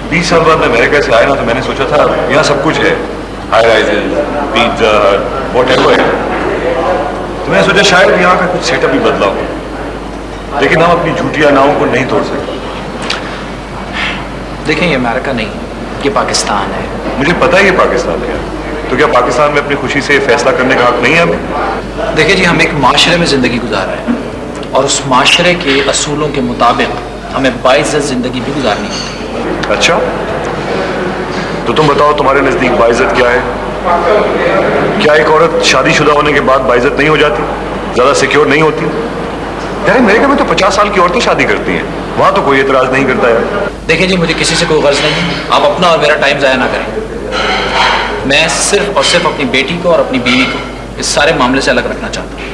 Speaker 8: بیس سال بعد میں امریکہ سے آیا نا تو میں نے سوچا تھا، یہاں سب کچھ ہے۔ High rise pizza whatever ہے تو میں نے سوچا شاید یہاں کا کچھ سیٹ اپ بھی بدلا ہو۔ لیکن ہم اپنی جھوٹی ناؤں کو نہیں توڑ سکتے
Speaker 6: دیکھیں، یہ امریکہ نہیں۔ یہ پاکستان ہے۔
Speaker 8: مجھے پتا ہے یہ پاکستان ہے۔ تو کیا پاکستان میں اپنی خوشی سے فیصلہ کرنے کا حق نہیں ہے
Speaker 6: دیکھیں جی ہم ایک معاشرے میں زندگی گزار رہے ہیں اور اس معاشرے کے اصولوں کے مطابق ہمیں باعزت زندگی بھی گزارنی ہوتی
Speaker 8: اچھا۔ تو تم بتاؤ تمہارے نزدیک باعزت کیا ہے؟ کیا ایک عورت شادی شدہ ہونے کے بعد باعزت نہیں ہو جاتی؟ زیادہ سیکیور نہیں ہوتی؟ یار میرے گھر میں تو پچاس سال کی عورتیں شادی کرتی ہیں۔ وہاں تو کوئی اعتراض نہیں کرتا ہے۔
Speaker 6: دیکھیں جی مجھے کسی سے کوئی غرض نہیں ہے۔ آپ اپنا اور میرا ٹائم ضائع نہ کریں۔ میں صرف اور صرف اپنی بیٹی کو اور اپنی بیوی کو اس سارے معاملے سے الگ رکھنا چاہتا ہوں۔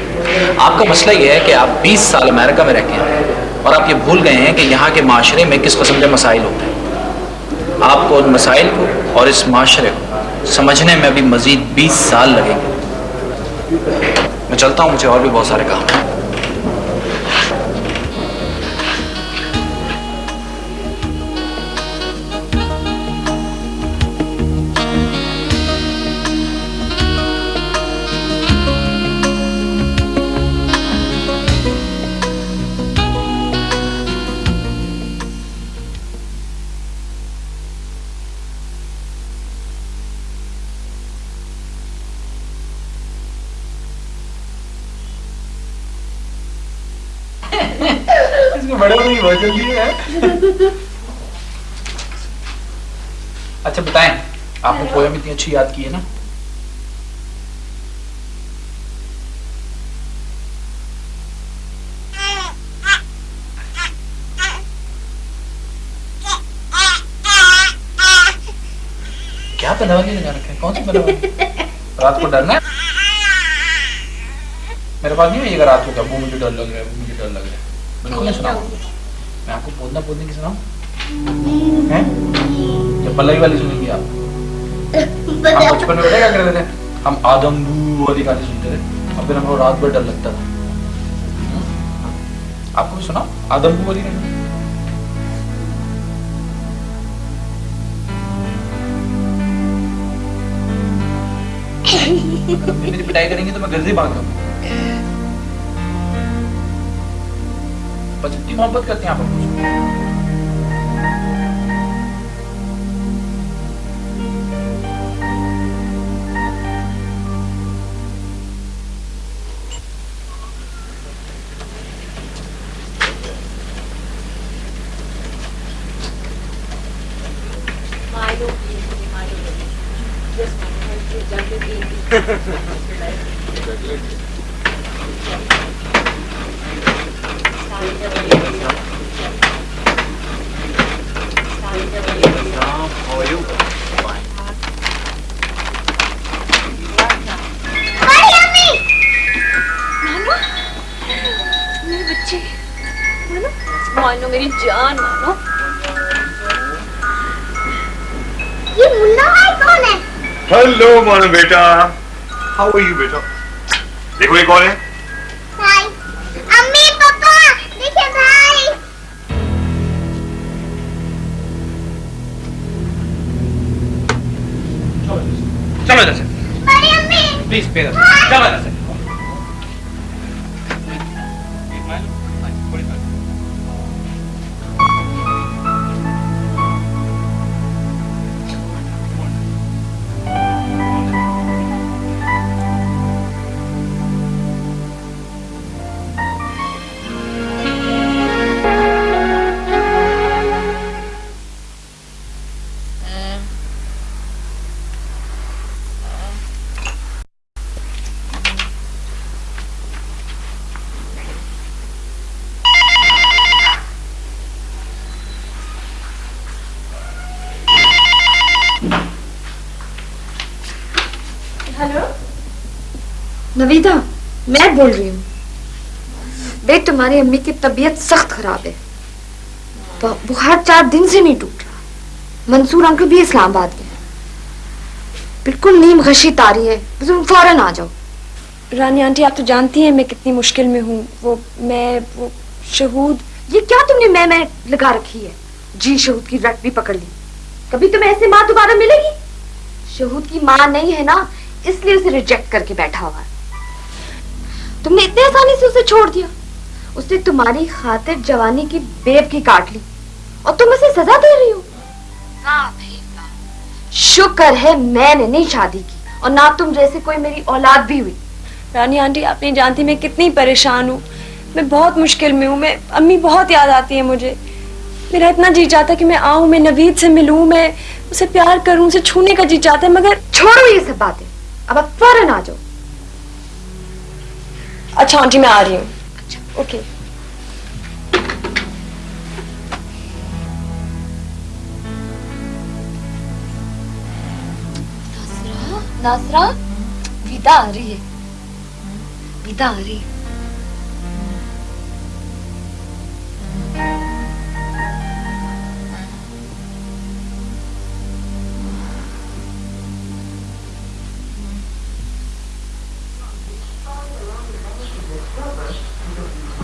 Speaker 6: آپ کا مسئلہ یہ ہے کہ آپ بیس سال امریکہ میں رہ کے ہیں اور آپ یہ بھول گئے ہیں کہ یہاں کے معاشرے میں کس قسم کے مسائل ہوتے ہیں۔ آپ کو ان مسائل کو اور اس معاشرے کو سمجھنے میں ابھی مزید بیس سال لگیں گے۔ میں چلتا ہوں، مجھے اور بھی بہت سارے کام ہیں۔ پویم اتنی اچھی یاد کی ہے نا؟ کیا پلاوا کے لگا رکھا ہے؟ کون سی پلاوا رات کو ڈرنا ہے؟ میرے پاس نہیں ہے یہ رات کو کہ ابو مجھے ڈر لگ رہا ہے مجھے ڈر لگ رہا ہے۔ میں کو سناؤں۔ میں آپ کو پودنا پودنے کی سناؤں؟
Speaker 5: ہیں؟
Speaker 6: جب پلائی والی سنیں گی آپ۔
Speaker 5: ہاں، بچپن میں
Speaker 6: کیا کرتے تھے۔ ہم آدم بو والی گانے سنتے تھے۔ اور پھر ہم کو رات بھر ڈر لگتا تھا۔ آپ کو سنا آدم بو والی میری پٹائی کریں گے تو میں گھر سے بھاگ جاؤں محبت کرتے ہیں آپ کو
Speaker 8: کون ہے بیٹا؟ ہاؤ یو بیٹا؟ دیکھو یہ کون ہے؟
Speaker 6: چلو جیسے۔
Speaker 5: چلو
Speaker 6: پلیز پیدا
Speaker 5: چلو
Speaker 6: جیسے۔
Speaker 4: نویدہ میں بول رہی ہوں۔ بے تمہاری امی کی طبیعت سخت خراب ہے۔ بخار چار دن سے نہیں ٹوٹ رہا۔ منصور انکل بھی اسلام آباد گئے۔ بالکل نیم غشی تاری ہے تم فوراً آ جاؤ۔
Speaker 3: رانی آنٹی آپ تو جانتی ہیں میں کتنی مشکل میں ہوں۔ وہ میں وہ شہود۔
Speaker 4: یہ کیا تم نے میں میں لگا رکھی ہے؟ جی شہود کی رٹ بھی پکڑ لی۔ کبھی تمہیں ایسے ماں دوبارہ ملے گی؟ شہود کی ماں نہیں ہے نا اس لیے اسے ریجیکٹ کر کے بیٹھا ہوا ہے۔ تم نے اتنے آسانی سے اسے چھوڑ دیا۔ اس نے تمہاری خاطر جوانی کی بیب کی کاٹ لی اور تم اسے سزا دے رہی ہو۔ واہ بھائی واہ شکر ہے میں نے نہیں شادی کی اور نہ تم جیسے کوئی میری اولاد بھی ہوئی۔
Speaker 3: رانی آنٹی آپ نہیں جانتی میں کتنی پریشان ہوں۔ میں بہت مشکل میں ہوں۔ میں امی بہت یاد آتی ہے مجھے۔ میرا اتنا جی چاہتا ہے کہ میں آؤں میں نوید سے ملوں میں اسے پیار کروں اسے چھونے کا جی چاہتا ہے مگر
Speaker 4: چھوڑو یہ سب باتیں۔ اب آپ فوراً آ جاؤ۔
Speaker 3: اچھا آنٹی، میں آ رہی ہوں۔ اچھا، اوکے۔
Speaker 4: ناصرہ ناصرہ ویدہ آ رہی ہے۔ ویدہ آ رہی ہے۔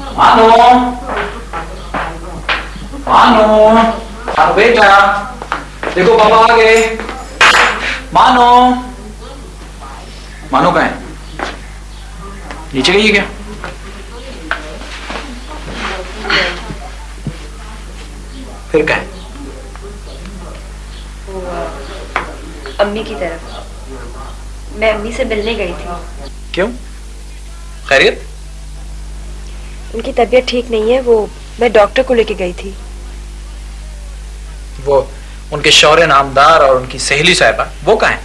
Speaker 6: Hallo? مانو اور بیٹا دیکھو بابا آ گئے مانو مانو کہیں نیچے گئی کیا پھر کہیں
Speaker 3: امی کی طرف میں امی سے ملنے گئی تھی
Speaker 6: کیوں خیریت
Speaker 3: ان کی طبیعت ٹھیک نہیں ہے وہ میں ڈاکٹر کو لے کے گئی تھی۔
Speaker 6: وہ ان کے شوہر نامدار اور ان کی سہیلی صاحبہ وہ کہاں ہیں؟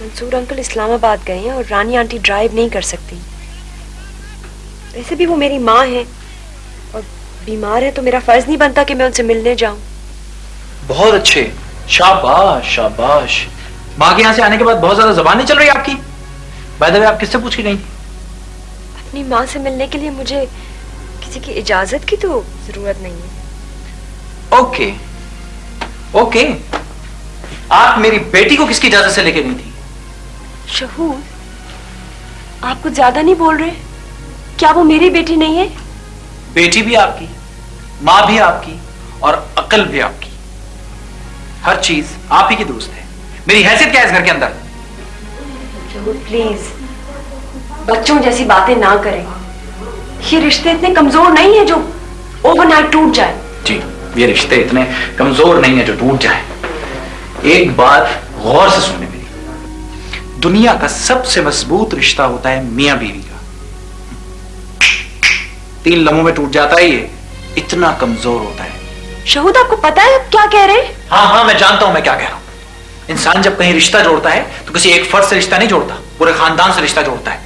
Speaker 3: منصور انکل اسلام آباد گئے ہیں اور رانی آنٹی ڈرائیو نہیں کر سکتی۔ ویسے بھی وہ میری ماں ہیں اور بیمار ہے تو میرا فرض نہیں بنتا کہ میں ان سے ملنے جاؤں۔
Speaker 6: بہت اچھے۔ شاباش شاباش۔ ماں کے یہاں سے آنے کے بعد بہت زیادہ زبان نہیں چل رہی آپ کی؟ بائی دے آپ کس سے پوچھ کے گئی
Speaker 3: اپنی ماں سے ملنے کے لیے مجھے کسی کی اجازت کی تو ضرورت نہیں ہے۔
Speaker 6: اوکے۔ اوکے۔ آپ میری بیٹی کو کس کی اجازت سے لے کے نہیں تھی؟
Speaker 3: شہور آپ کچھ زیادہ نہیں بول رہے؟ کیا وہ میری بیٹی نہیں ہے؟
Speaker 6: بیٹی بھی آپ کی ماں بھی آپ کی اور عقل بھی آپ کی۔ ہر چیز آپ ہی کی دوست ہے۔ میری حیثیت کیا ہے اس گھر کے اندر؟
Speaker 3: پلیز۔ بچوں جیسی باتیں نہ کریں۔ یہ رشتے اتنے کمزور نہیں ہیں جو اوور نائٹ ٹوٹ جائے
Speaker 6: جی یہ رشتے اتنے کمزور نہیں ہیں جو ٹوٹ جائے ایک بات غور سے سننے میری۔ دنیا کا سب سے مضبوط رشتہ ہوتا ہے میاں بیوی کا۔ تین لمحوں میں ٹوٹ جاتا ہے یہ۔ اتنا کمزور ہوتا ہے۔
Speaker 3: شہود آپ کو پتا ہے کیا کہہ رہے ہیں؟
Speaker 6: ہاں ہاں میں جانتا ہوں میں کیا کہہ رہا ہوں۔ انسان جب کہیں رشتہ جوڑتا ہے تو کسی ایک فرد سے رشتہ نہیں جوڑتا پورے خاندان سے رشتہ جوڑتا ہے۔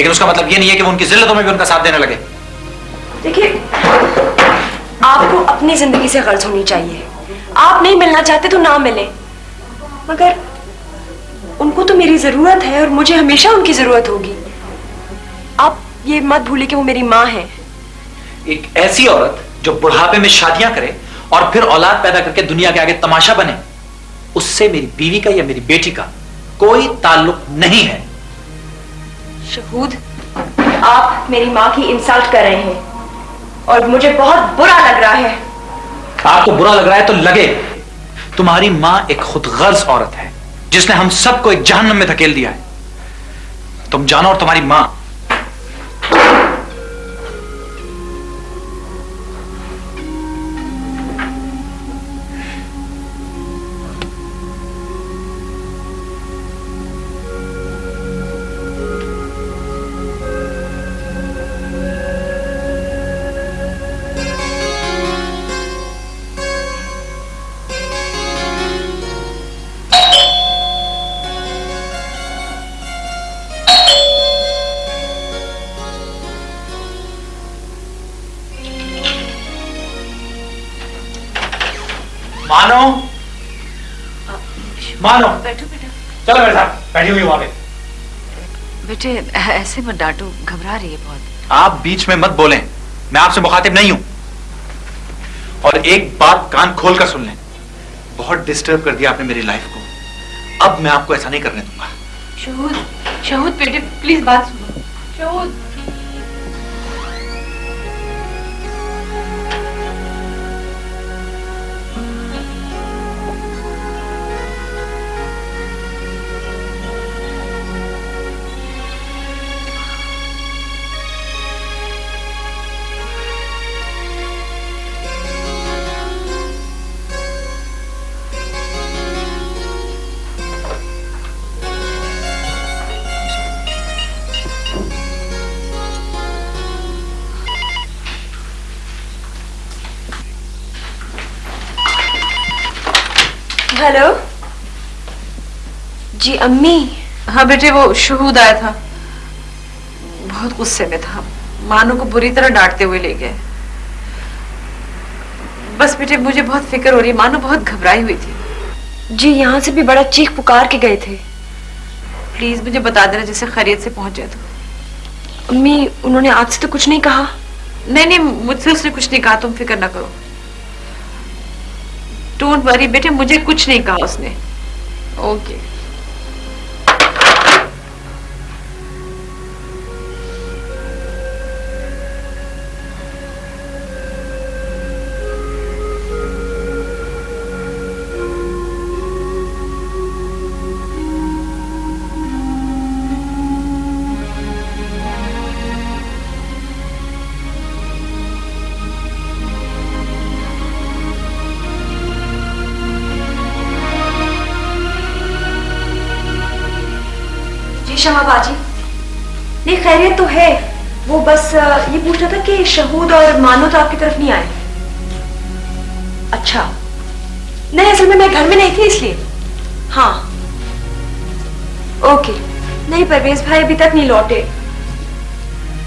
Speaker 6: لیکن اس کا مطلب یہ نہیں ہے کہ وہ ان کی ذلتوں میں بھی ان کا ساتھ دینے لگے۔
Speaker 3: دیکھیں آپ کو اپنی زندگی سے غرض ہونی چاہیے۔ آپ نہیں ملنا چاہتے تو نہ ملیں۔ مگر ان کو تو میری ضرورت ہے اور مجھے ہمیشہ ان کی ضرورت ہوگی۔ آپ یہ مت بھولے کہ وہ میری ماں ہے
Speaker 6: ایک ایسی عورت جو بڑھاپے میں شادیاں کرے اور پھر اولاد پیدا کر کے دنیا کے آگے تماشا بنے اس سے میری بیوی کا یا میری بیٹی کا کوئی تعلق نہیں ہے۔
Speaker 3: شہود، آپ میری ماں کی انسلٹ کر رہے ہیں اور مجھے بہت برا لگ رہا ہے۔
Speaker 6: آپ کو برا لگ رہا ہے تو لگے۔ تمہاری ماں ایک خود غرض عورت ہے، جس نے ہم سب کو ایک جہنم میں دھکیل دیا ہے۔ تم جانو اور تمہاری ماں
Speaker 1: مانو۔
Speaker 6: چلو میرے ساتھ بیٹھی ہوئی وہاں پہ
Speaker 1: بیٹے ایسے مت ڈانٹو گھبرا رہی ہے بہت۔
Speaker 6: آپ بیچ میں مت بولیں۔ میں آپ سے مخاطب نہیں ہوں۔ اور ایک بات کان کھول کر سن لیں۔ بہت ڈسٹرب کر دیا آپ نے میری لائف کو۔ اب میں آپ کو ایسا نہیں کرنے دوں گا۔
Speaker 1: شہود شہود بیٹے پلیز بات سنو۔ شہود۔
Speaker 3: جی امی۔
Speaker 1: ہاں بیٹے وہ شہود آیا تھا۔ بہت غصے میں تھا۔ مانو کو بری طرح ڈانٹتے ہوئے لے گئے۔ بس بیٹے مجھے بہت فکر ہو رہی۔ مانو بہت گھبرائی ہوئی تھی۔
Speaker 3: جی یہاں سے بھی بڑا چیخ پکار کے گئے تھے۔
Speaker 1: پلیز مجھے بتا دینا جیسے خیریت سے پہنچ جائے تو۔
Speaker 3: امی انہوں نے آج سے تو کچھ نہیں کہا۔
Speaker 1: نہیں نہیں مجھ سے اس نے کچھ نہیں کہا۔ تم فکر نہ کرو۔ ڈونٹ وری بیٹے مجھے کچھ نہیں کہا اس نے۔ Okay okay.
Speaker 3: شما باجی نہیں، خیریت تو ہے۔ وہ بس یہ پوچھنا تھا کہ شہود اور مانو تو آپ کی طرف نہیں آئے۔ اچھا۔ نہیں، اصل میں میں گھر میں نہیں تھی اس لیے۔ ہاں۔ اوکے۔ نہیں، پرویز بھائی ابھی تک نہیں لوٹے۔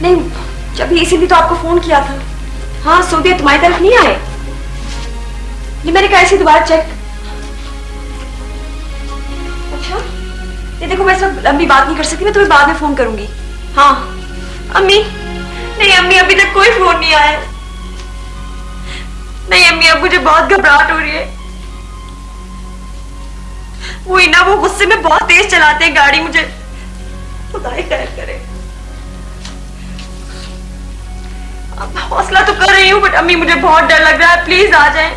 Speaker 3: نہیں جبھی اسی لیے تو آپ کو فون کیا تھا۔ ہاں سعودیہ تمہاری طرف نہیں آئے۔ یہ میں نے کہا اسی دوبارہ چیک۔ یہ دیکھو میں سب امی بات نہیں کر سکتی میں تمہیں بعد میں فون کروں گی۔ ہاں۔ امی؟ نہیں امی ابھی تک کوئی فون نہیں آیا۔ نہیں امی اب مجھے بہت گھبراہٹ ہو رہی ہے۔ وہی نا وہ غصے میں بہت تیز چلاتے ہیں گاڑی مجھے خدا خیر کرے۔ حوصلہ تو کر رہی ہوں بٹ امی مجھے بہت ڈر لگ رہا ہے۔ پلیز آ جائیں۔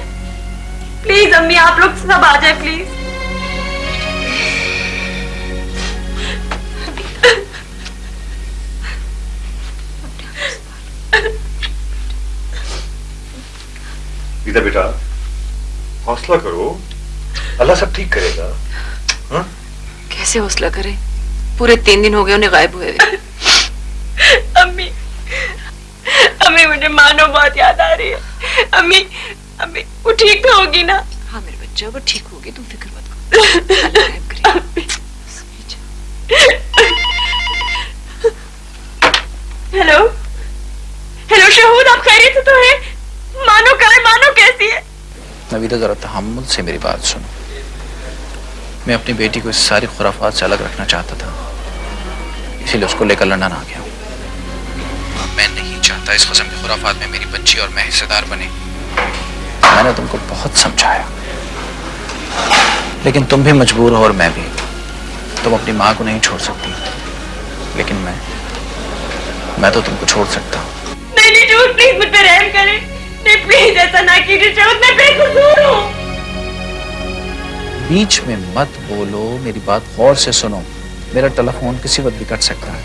Speaker 3: پلیز امی آپ لوگ سب آ جائیں پلیز
Speaker 8: دیدہ بیٹا حوصلہ کرو اللہ سب ٹھیک کرے گا
Speaker 1: کیسے حوصلہ کرے پورے تین دن ہو گئے انہیں غائب ہوئے
Speaker 3: امی امی مجھے مانو بہت یاد آ رہی ہے امی امی وہ ٹھیک تو ہوگی نا
Speaker 1: ہاں میرے بچہ وہ ٹھیک ہوگی تم فکر مت کرو اللہ غائب کرے
Speaker 3: ہلو ہلو شہود آپ خیریت تو ہیں مانو کہے مانو کیسی ہے؟
Speaker 6: نویدہ ذرا تحمل سے میری بات سنو۔ میں اپنی بیٹی کو اس ساری خرافات سے الگ رکھنا چاہتا تھا۔ اسی لیے اس کو لے کر لنڈن آ گیا ہوں۔ میں نہیں چاہتا اس قسم کی خرافات میں میری بچی اور میں حصہ دار بنے۔ میں نے تم کو بہت سمجھایا۔ لیکن تم بھی مجبور ہو اور میں بھی۔ تم اپنی ماں کو نہیں چھوڑ سکتی۔ لیکن میں میں تو تم کو چھوڑ سکتا ہوں۔
Speaker 3: نہیں نہیں جو پلیز مجھ پہ رحم کریں۔ نہیں پلیز ایسا نہ کیجیے شرط میں بے قصور ہوں۔
Speaker 6: بیچ میں مت بولو میری بات غور سے سنو۔ میرا ٹیلی فون کسی وقت بھی کٹ سکتا ہے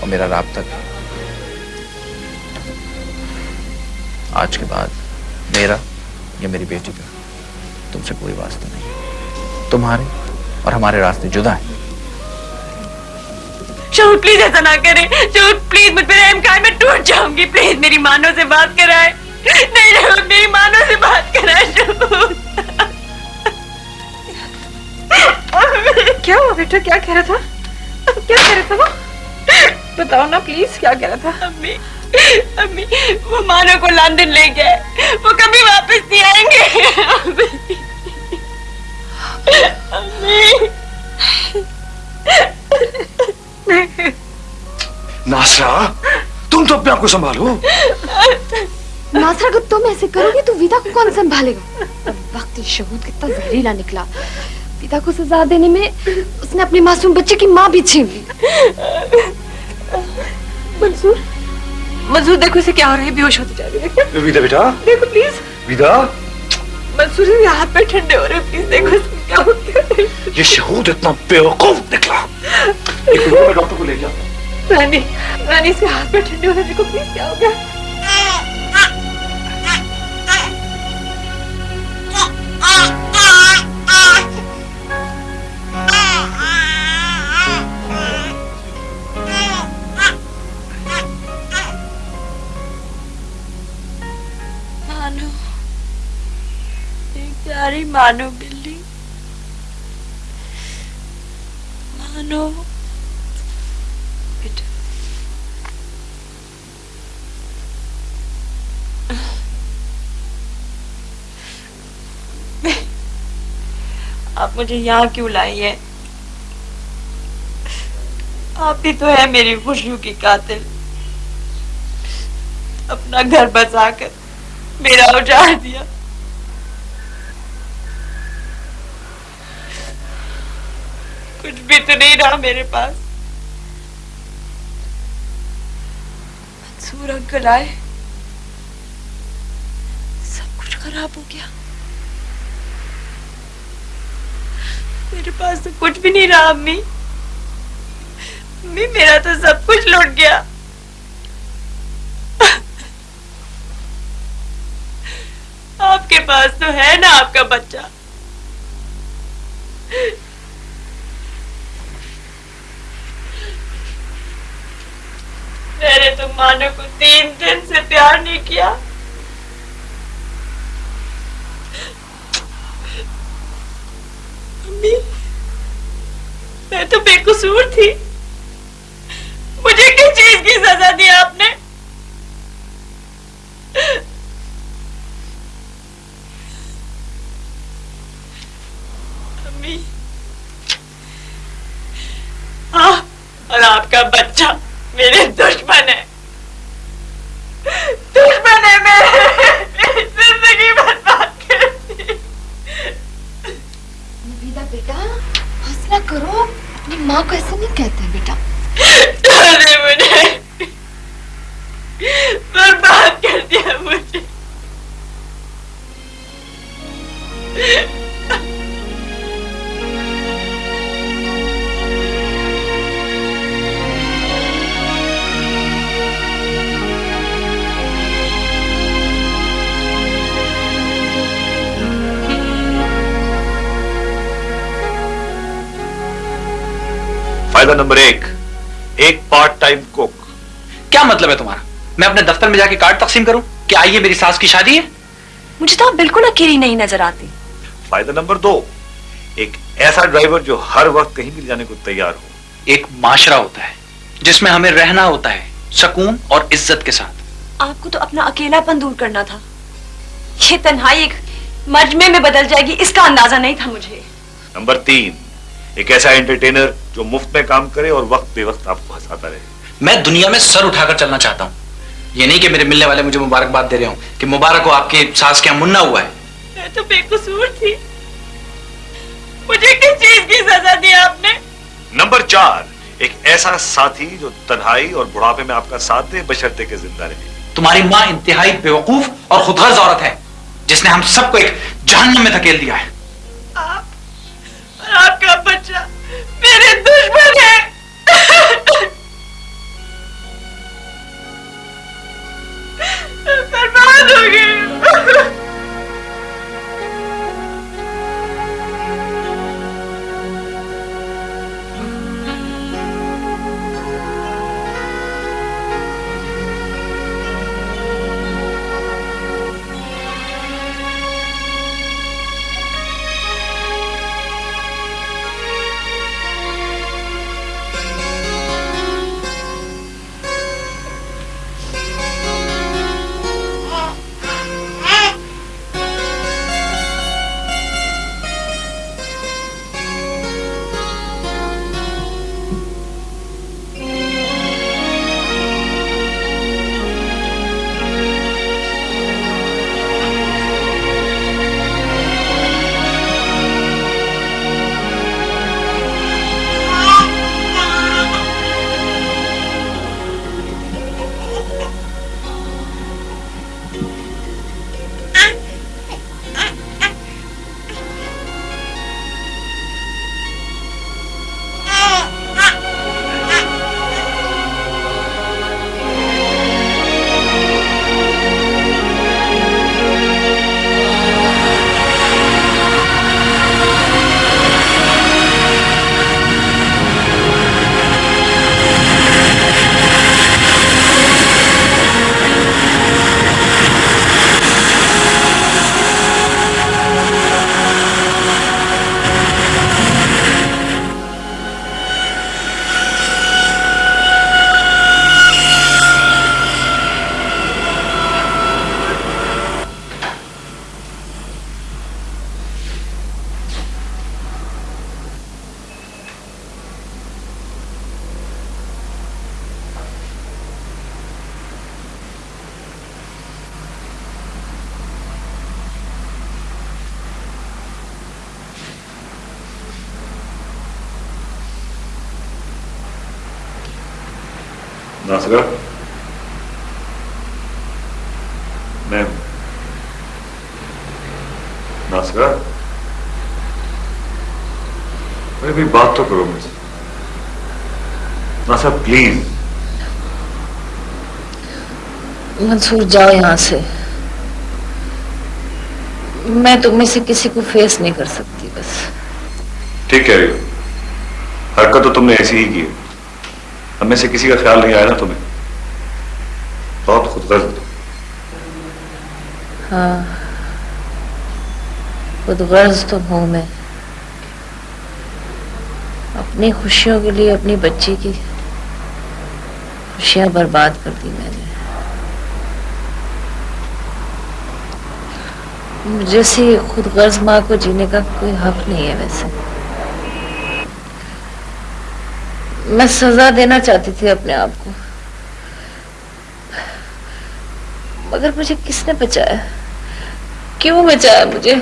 Speaker 6: اور میرا رابطہ بھی۔ آج کے بعد میرا یا میری بیٹی کا تم سے کوئی واسطہ نہیں۔ تمہارے اور ہمارے راستے جدا ہیں۔
Speaker 3: شہود پلیز ایسا نہ کریں۔ شہود پلیز مجھ پر رحم کار میں ٹوٹ جاؤں گی۔ پلیز میری مانوں سے بات کرائیں۔ نہیں میری مانو سے بات کرا
Speaker 1: کیا ہوا بیٹا؟ کیا کہہ رہا تھا؟
Speaker 3: کیا کہہ رہا تھا وہ؟
Speaker 1: بتاؤ نا پلیز کیا کہہ رہا تھا؟
Speaker 3: امی امی وہ مانو کو لندن لے گئے۔ وہ کبھی واپس نہیں آئیں گے۔ امی۔
Speaker 8: ناسرا تم تو اپنے آپ کو سنبھالو۔
Speaker 4: ناصر اگر تم ایسے کرو گے تو ویدہ کو کون سنبھالے گا وقت شہود کتا زہریلا نکلا ویدہ کو سزا دینے میں اس نے اپنے معصوم بچے کی ماں بھی چھین لی
Speaker 3: منصور
Speaker 1: منصور دیکھو اسے کیا ہو رہے ہے بیوش ہوتے جا رہے ہیں
Speaker 8: ویدہ بیٹا
Speaker 3: دیکھو پلیز
Speaker 8: ویدہ منصور
Speaker 3: کے ہاتھ پر ٹھنڈے ہو رہے پلیز دیکھو اس میں کیا ہو ہیں
Speaker 8: یہ شہود اتنا بے وقوف نکلا ایک منٹ میں ڈاکٹر کو لے جاتا ہوں
Speaker 1: رانی رانی اسے ہاتھ پر ٹھنڈے ہو رہے دیکھو پلیز کیا ہو گیا
Speaker 3: پیاری مانو بلی مانو۔ آپ مجھے یہاں کیوں لائی ہیں آپ ہی تو ہے میری خوشیوں کی قاتل۔ اپنا گھر بچا کر میرا اجاڑ دیا۔ کچھ بھی تو نہیں رہا میرے پاس۔ منصور انکل آئے۔ سب کچھ خراب ہو گیا۔ میرے پاس تو کچھ بھی نہیں رہا، امی۔ امی، میرا تو سب کچھ لوٹ گیا۔ آپ کے پاس تو ہے نا آپ کا بچہ۔ میرے تو مانو کو تین دن سے پیار نہیں کیا۔ میں تو بے قصور تھی۔ مجھے کس چیز کی سزا دی آپ نے؟ امی، آپ اور آپ کا بچہ
Speaker 6: مطلب ہے تمہارا؟ میں اپنے دفتر میں جا کے کارڈ تقسیم کروں کہ آئیے میری ساس کی شادی ہے؟
Speaker 3: مجھے تو آپ بالکل اکیلی نہیں نظر آتی۔
Speaker 8: فائدہ نمبر دو ایک ایسا ڈرائیور جو ہر وقت کہیں بھی جانے کو تیار ہو۔
Speaker 6: ایک معاشرہ ہوتا ہے جس میں ہمیں رہنا ہوتا ہے سکون اور عزت کے ساتھ۔
Speaker 3: آپ کو تو اپنا اکیلا پن دور کرنا تھا۔ یہ تنہائی ایک مجمے میں بدل جائے گی اس کا اندازہ نہیں تھا مجھے۔
Speaker 8: نمبر تین ایک ایسا انٹرٹینر جو مفت میں کام کرے اور وقت بے وقت آپ کو ہساتا رہے۔
Speaker 6: میں دنیا میں سر اٹھا کر چلنا چاہتا ہوں۔ یہ نہیں کہ میرے ملنے والے مجھے مبارک بات دے رہے ہوں کہ مبارک ہو آپ کے ساس کے منہ ہوا ہے۔
Speaker 3: میں تو بے قصور تھی۔ مجھے کس چیز کی سزا دی آپ نے؟
Speaker 8: نمبر چار ایک ایسا ساتھی جو تنہائی اور بڑھاپے میں آپ کا ساتھ دے بشرتے کے زندہ رہے۔
Speaker 6: تمہاری ماں انتہائی بے وقوف اور خود غرض عورت ہے جس نے ہم سب کو ایک جہنم میں دھکیل دیا ہے۔
Speaker 3: آپ اور آپ کا بچہ میرے دشمن ہے۔
Speaker 8: بات تو کرو مجھ سے صاحب پلیز
Speaker 1: منصور جاؤ یہاں سے۔ میں تم میں سے کسی کو فیس نہیں کر سکتی بس۔
Speaker 8: ٹھیک کہہ رہی ہو۔ حرکت تو تم نے ایسی ہی کی ہم میں سے کسی کا خیال نہیں آیا نا تمہیں۔ بہت خود غرض
Speaker 1: ہاں۔ خود غرض تو ہوں میں۔ اپنی خوشیوں کے لیے، اپنی بچی کی خوشیاں برباد کر دی میں نے۔ جیسی خود غرض ماں کو جینے کا کوئی حق نہیں ہے ویسے۔ میں سزا دینا چاہتی تھی اپنے آپ کو۔ مگر مجھے کس نے بچایا؟ کیوں بچایا مجھے؟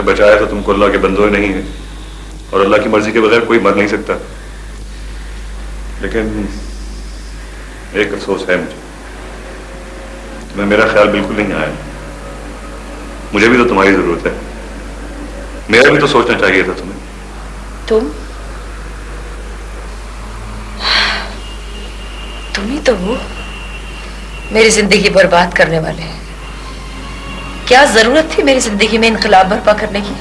Speaker 8: بچایا تو تم کو اللہ کے بندوں نہیں ہے اور اللہ کی مرضی کے بغیر کوئی مر نہیں سکتا۔ لیکن ایک افسوس ہے مجھے۔ تمہیں میرا خیال بالکل نہیں آیا۔ مجھے بھی تو تمہاری ضرورت ہے۔ میرا بھی تو سوچنا چاہیے تھا تمہیں۔
Speaker 1: تم؟ تم ہی تو ہو میری زندگی برباد کرنے والے ہیں۔ کیا ضرورت تھی میری زندگی میں انقلاب برپا کرنے کی؟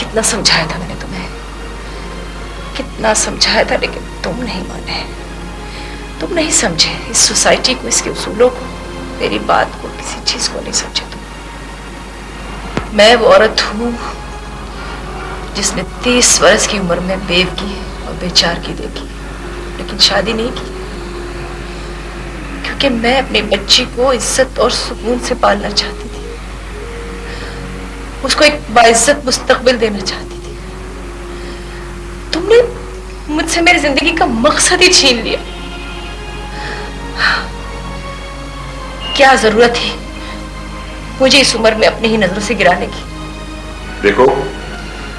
Speaker 1: کتنا سمجھایا تھا میں نے تمہیں؟ کتنا سمجھایا تھا لیکن تم نہیں مانے۔ تم نہیں سمجھے اس سوسائٹی کو، اس کے اصولوں کو، میری بات کو، کسی چیز کو نہیں سمجھے تم۔ میں وہ عورت ہوں جس نے تیس برس کی عمر میں بیو کی اور بے چار کی دیکھی، لیکن شادی نہیں کی۔ کیونکہ میں اپنی بچی کو عزت اور سکون سے پالنا چاہتی اس کو ایک باعزت مستقبل دینا چاہتی تھی۔ تم نے مجھ سے میری زندگی کا مقصد ہی چھین لیا۔ کیا ضرورت ہے مجھے اس عمر میں اپنی ہی نظروں سے گرانے کی؟
Speaker 8: دیکھو،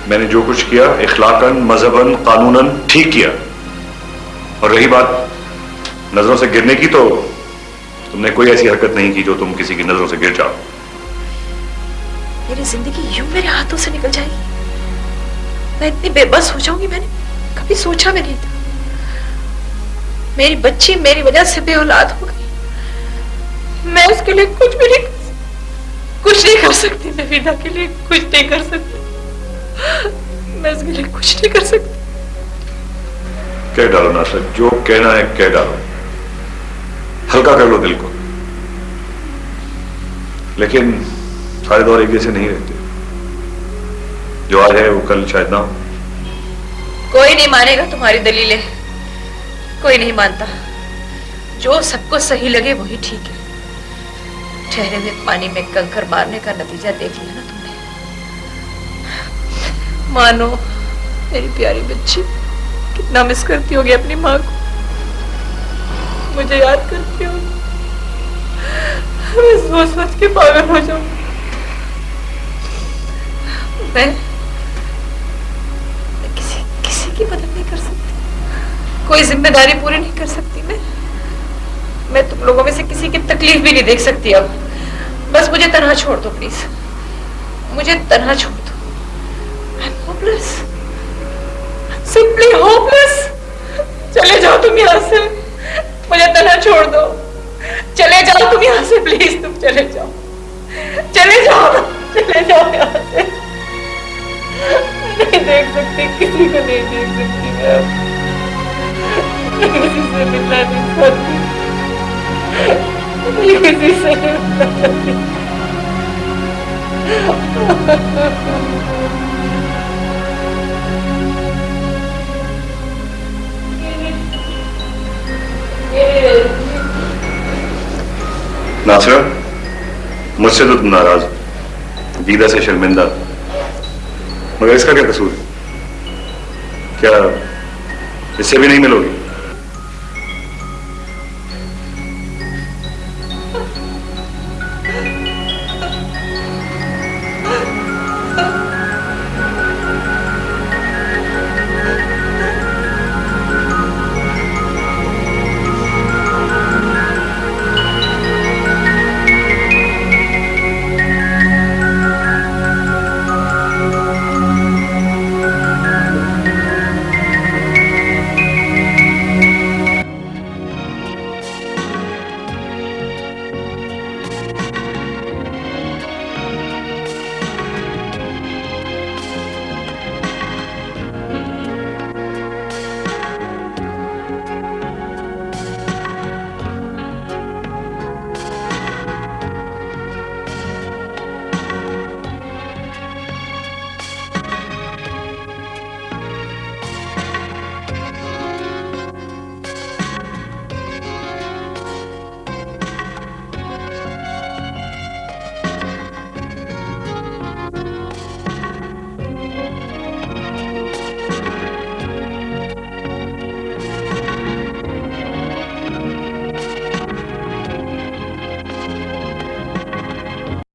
Speaker 8: میں نے جو کچھ کیا، اخلاقاً، مذہباً، قانوناً ٹھیک کیا۔ اور رہی بات، نظروں سے گرنے کی تو تم نے کوئی ایسی حرکت نہیں کی جو تم کسی کی نظروں سے گر جاؤ۔
Speaker 1: میری زندگی یوں میرے ہاتھوں سے نکل جائے گی؟ میں اتنی بے بس ہو جاؤں گی میں نے کبھی سوچا بھی نہیں تھا۔ میری بچی میری وجہ سے بے اولاد ہو گئی۔ میں اس کے لیے کچھ بھی نہیں کچھ نہیں کر سکتی۔ میں ویدا کے لیے کچھ نہیں کر سکتی۔ میں اس کے لیے کچھ نہیں کر سکتی۔
Speaker 8: کہہ ڈالو نا جو کہنا ہے کہہ ڈالو۔ ہلکا کر لو دل کو۔ لیکن سارے دور ایک جیسے نہیں رہتے۔ جو آج ہے وہ کل شاید نہ ہو۔
Speaker 1: کوئی نہیں مانے گا تمہاری دلیلیں۔ کوئی نہیں مانتا۔ جو سب کو صحیح لگے وہی ٹھیک ہے۔ ٹھہرے میں پانی میں کنکر مارنے کا نتیجہ دیکھ لیا نا تم نے۔ مانو، میری پیاری بچی، کتنا مس کرتی ہوگی اپنی ماں کو۔ مجھے یاد کرتی ہوگی۔ میں سوچ سوچ کے پاگل ہو جاؤں۔ گی میں کسی کسی کی مدد نہیں کر سکتی کوئی ذمہ داری پوری نہیں کر سکتی میں میں تم لوگوں میں سے کسی کی تکلیف بھی نہیں دیکھ سکتی اب بس مجھے تنہا چھوڑ دو پلیز مجھے تنہا چھوڑ دو سمپلی ہوپ لیس چلے جاؤ تم یہاں سے مجھے تنہا چھوڑ دو چلے جاؤ تم یہاں سے پلیز تم چلے جاؤ چلے جاؤ چلے جاؤ یہاں سے نہیں دیکھ سکتی، کسی کو نہیں دیکھ سکتی۔ کسی سے ملنا نہیں چاہتی۔ کسی سے
Speaker 8: مجھ سے تو تم ناراض دیدہ سے شرمندہ۔ مگر اس کا کیا قصور ہے؟ کیا اس سے بھی نہیں ملو گی؟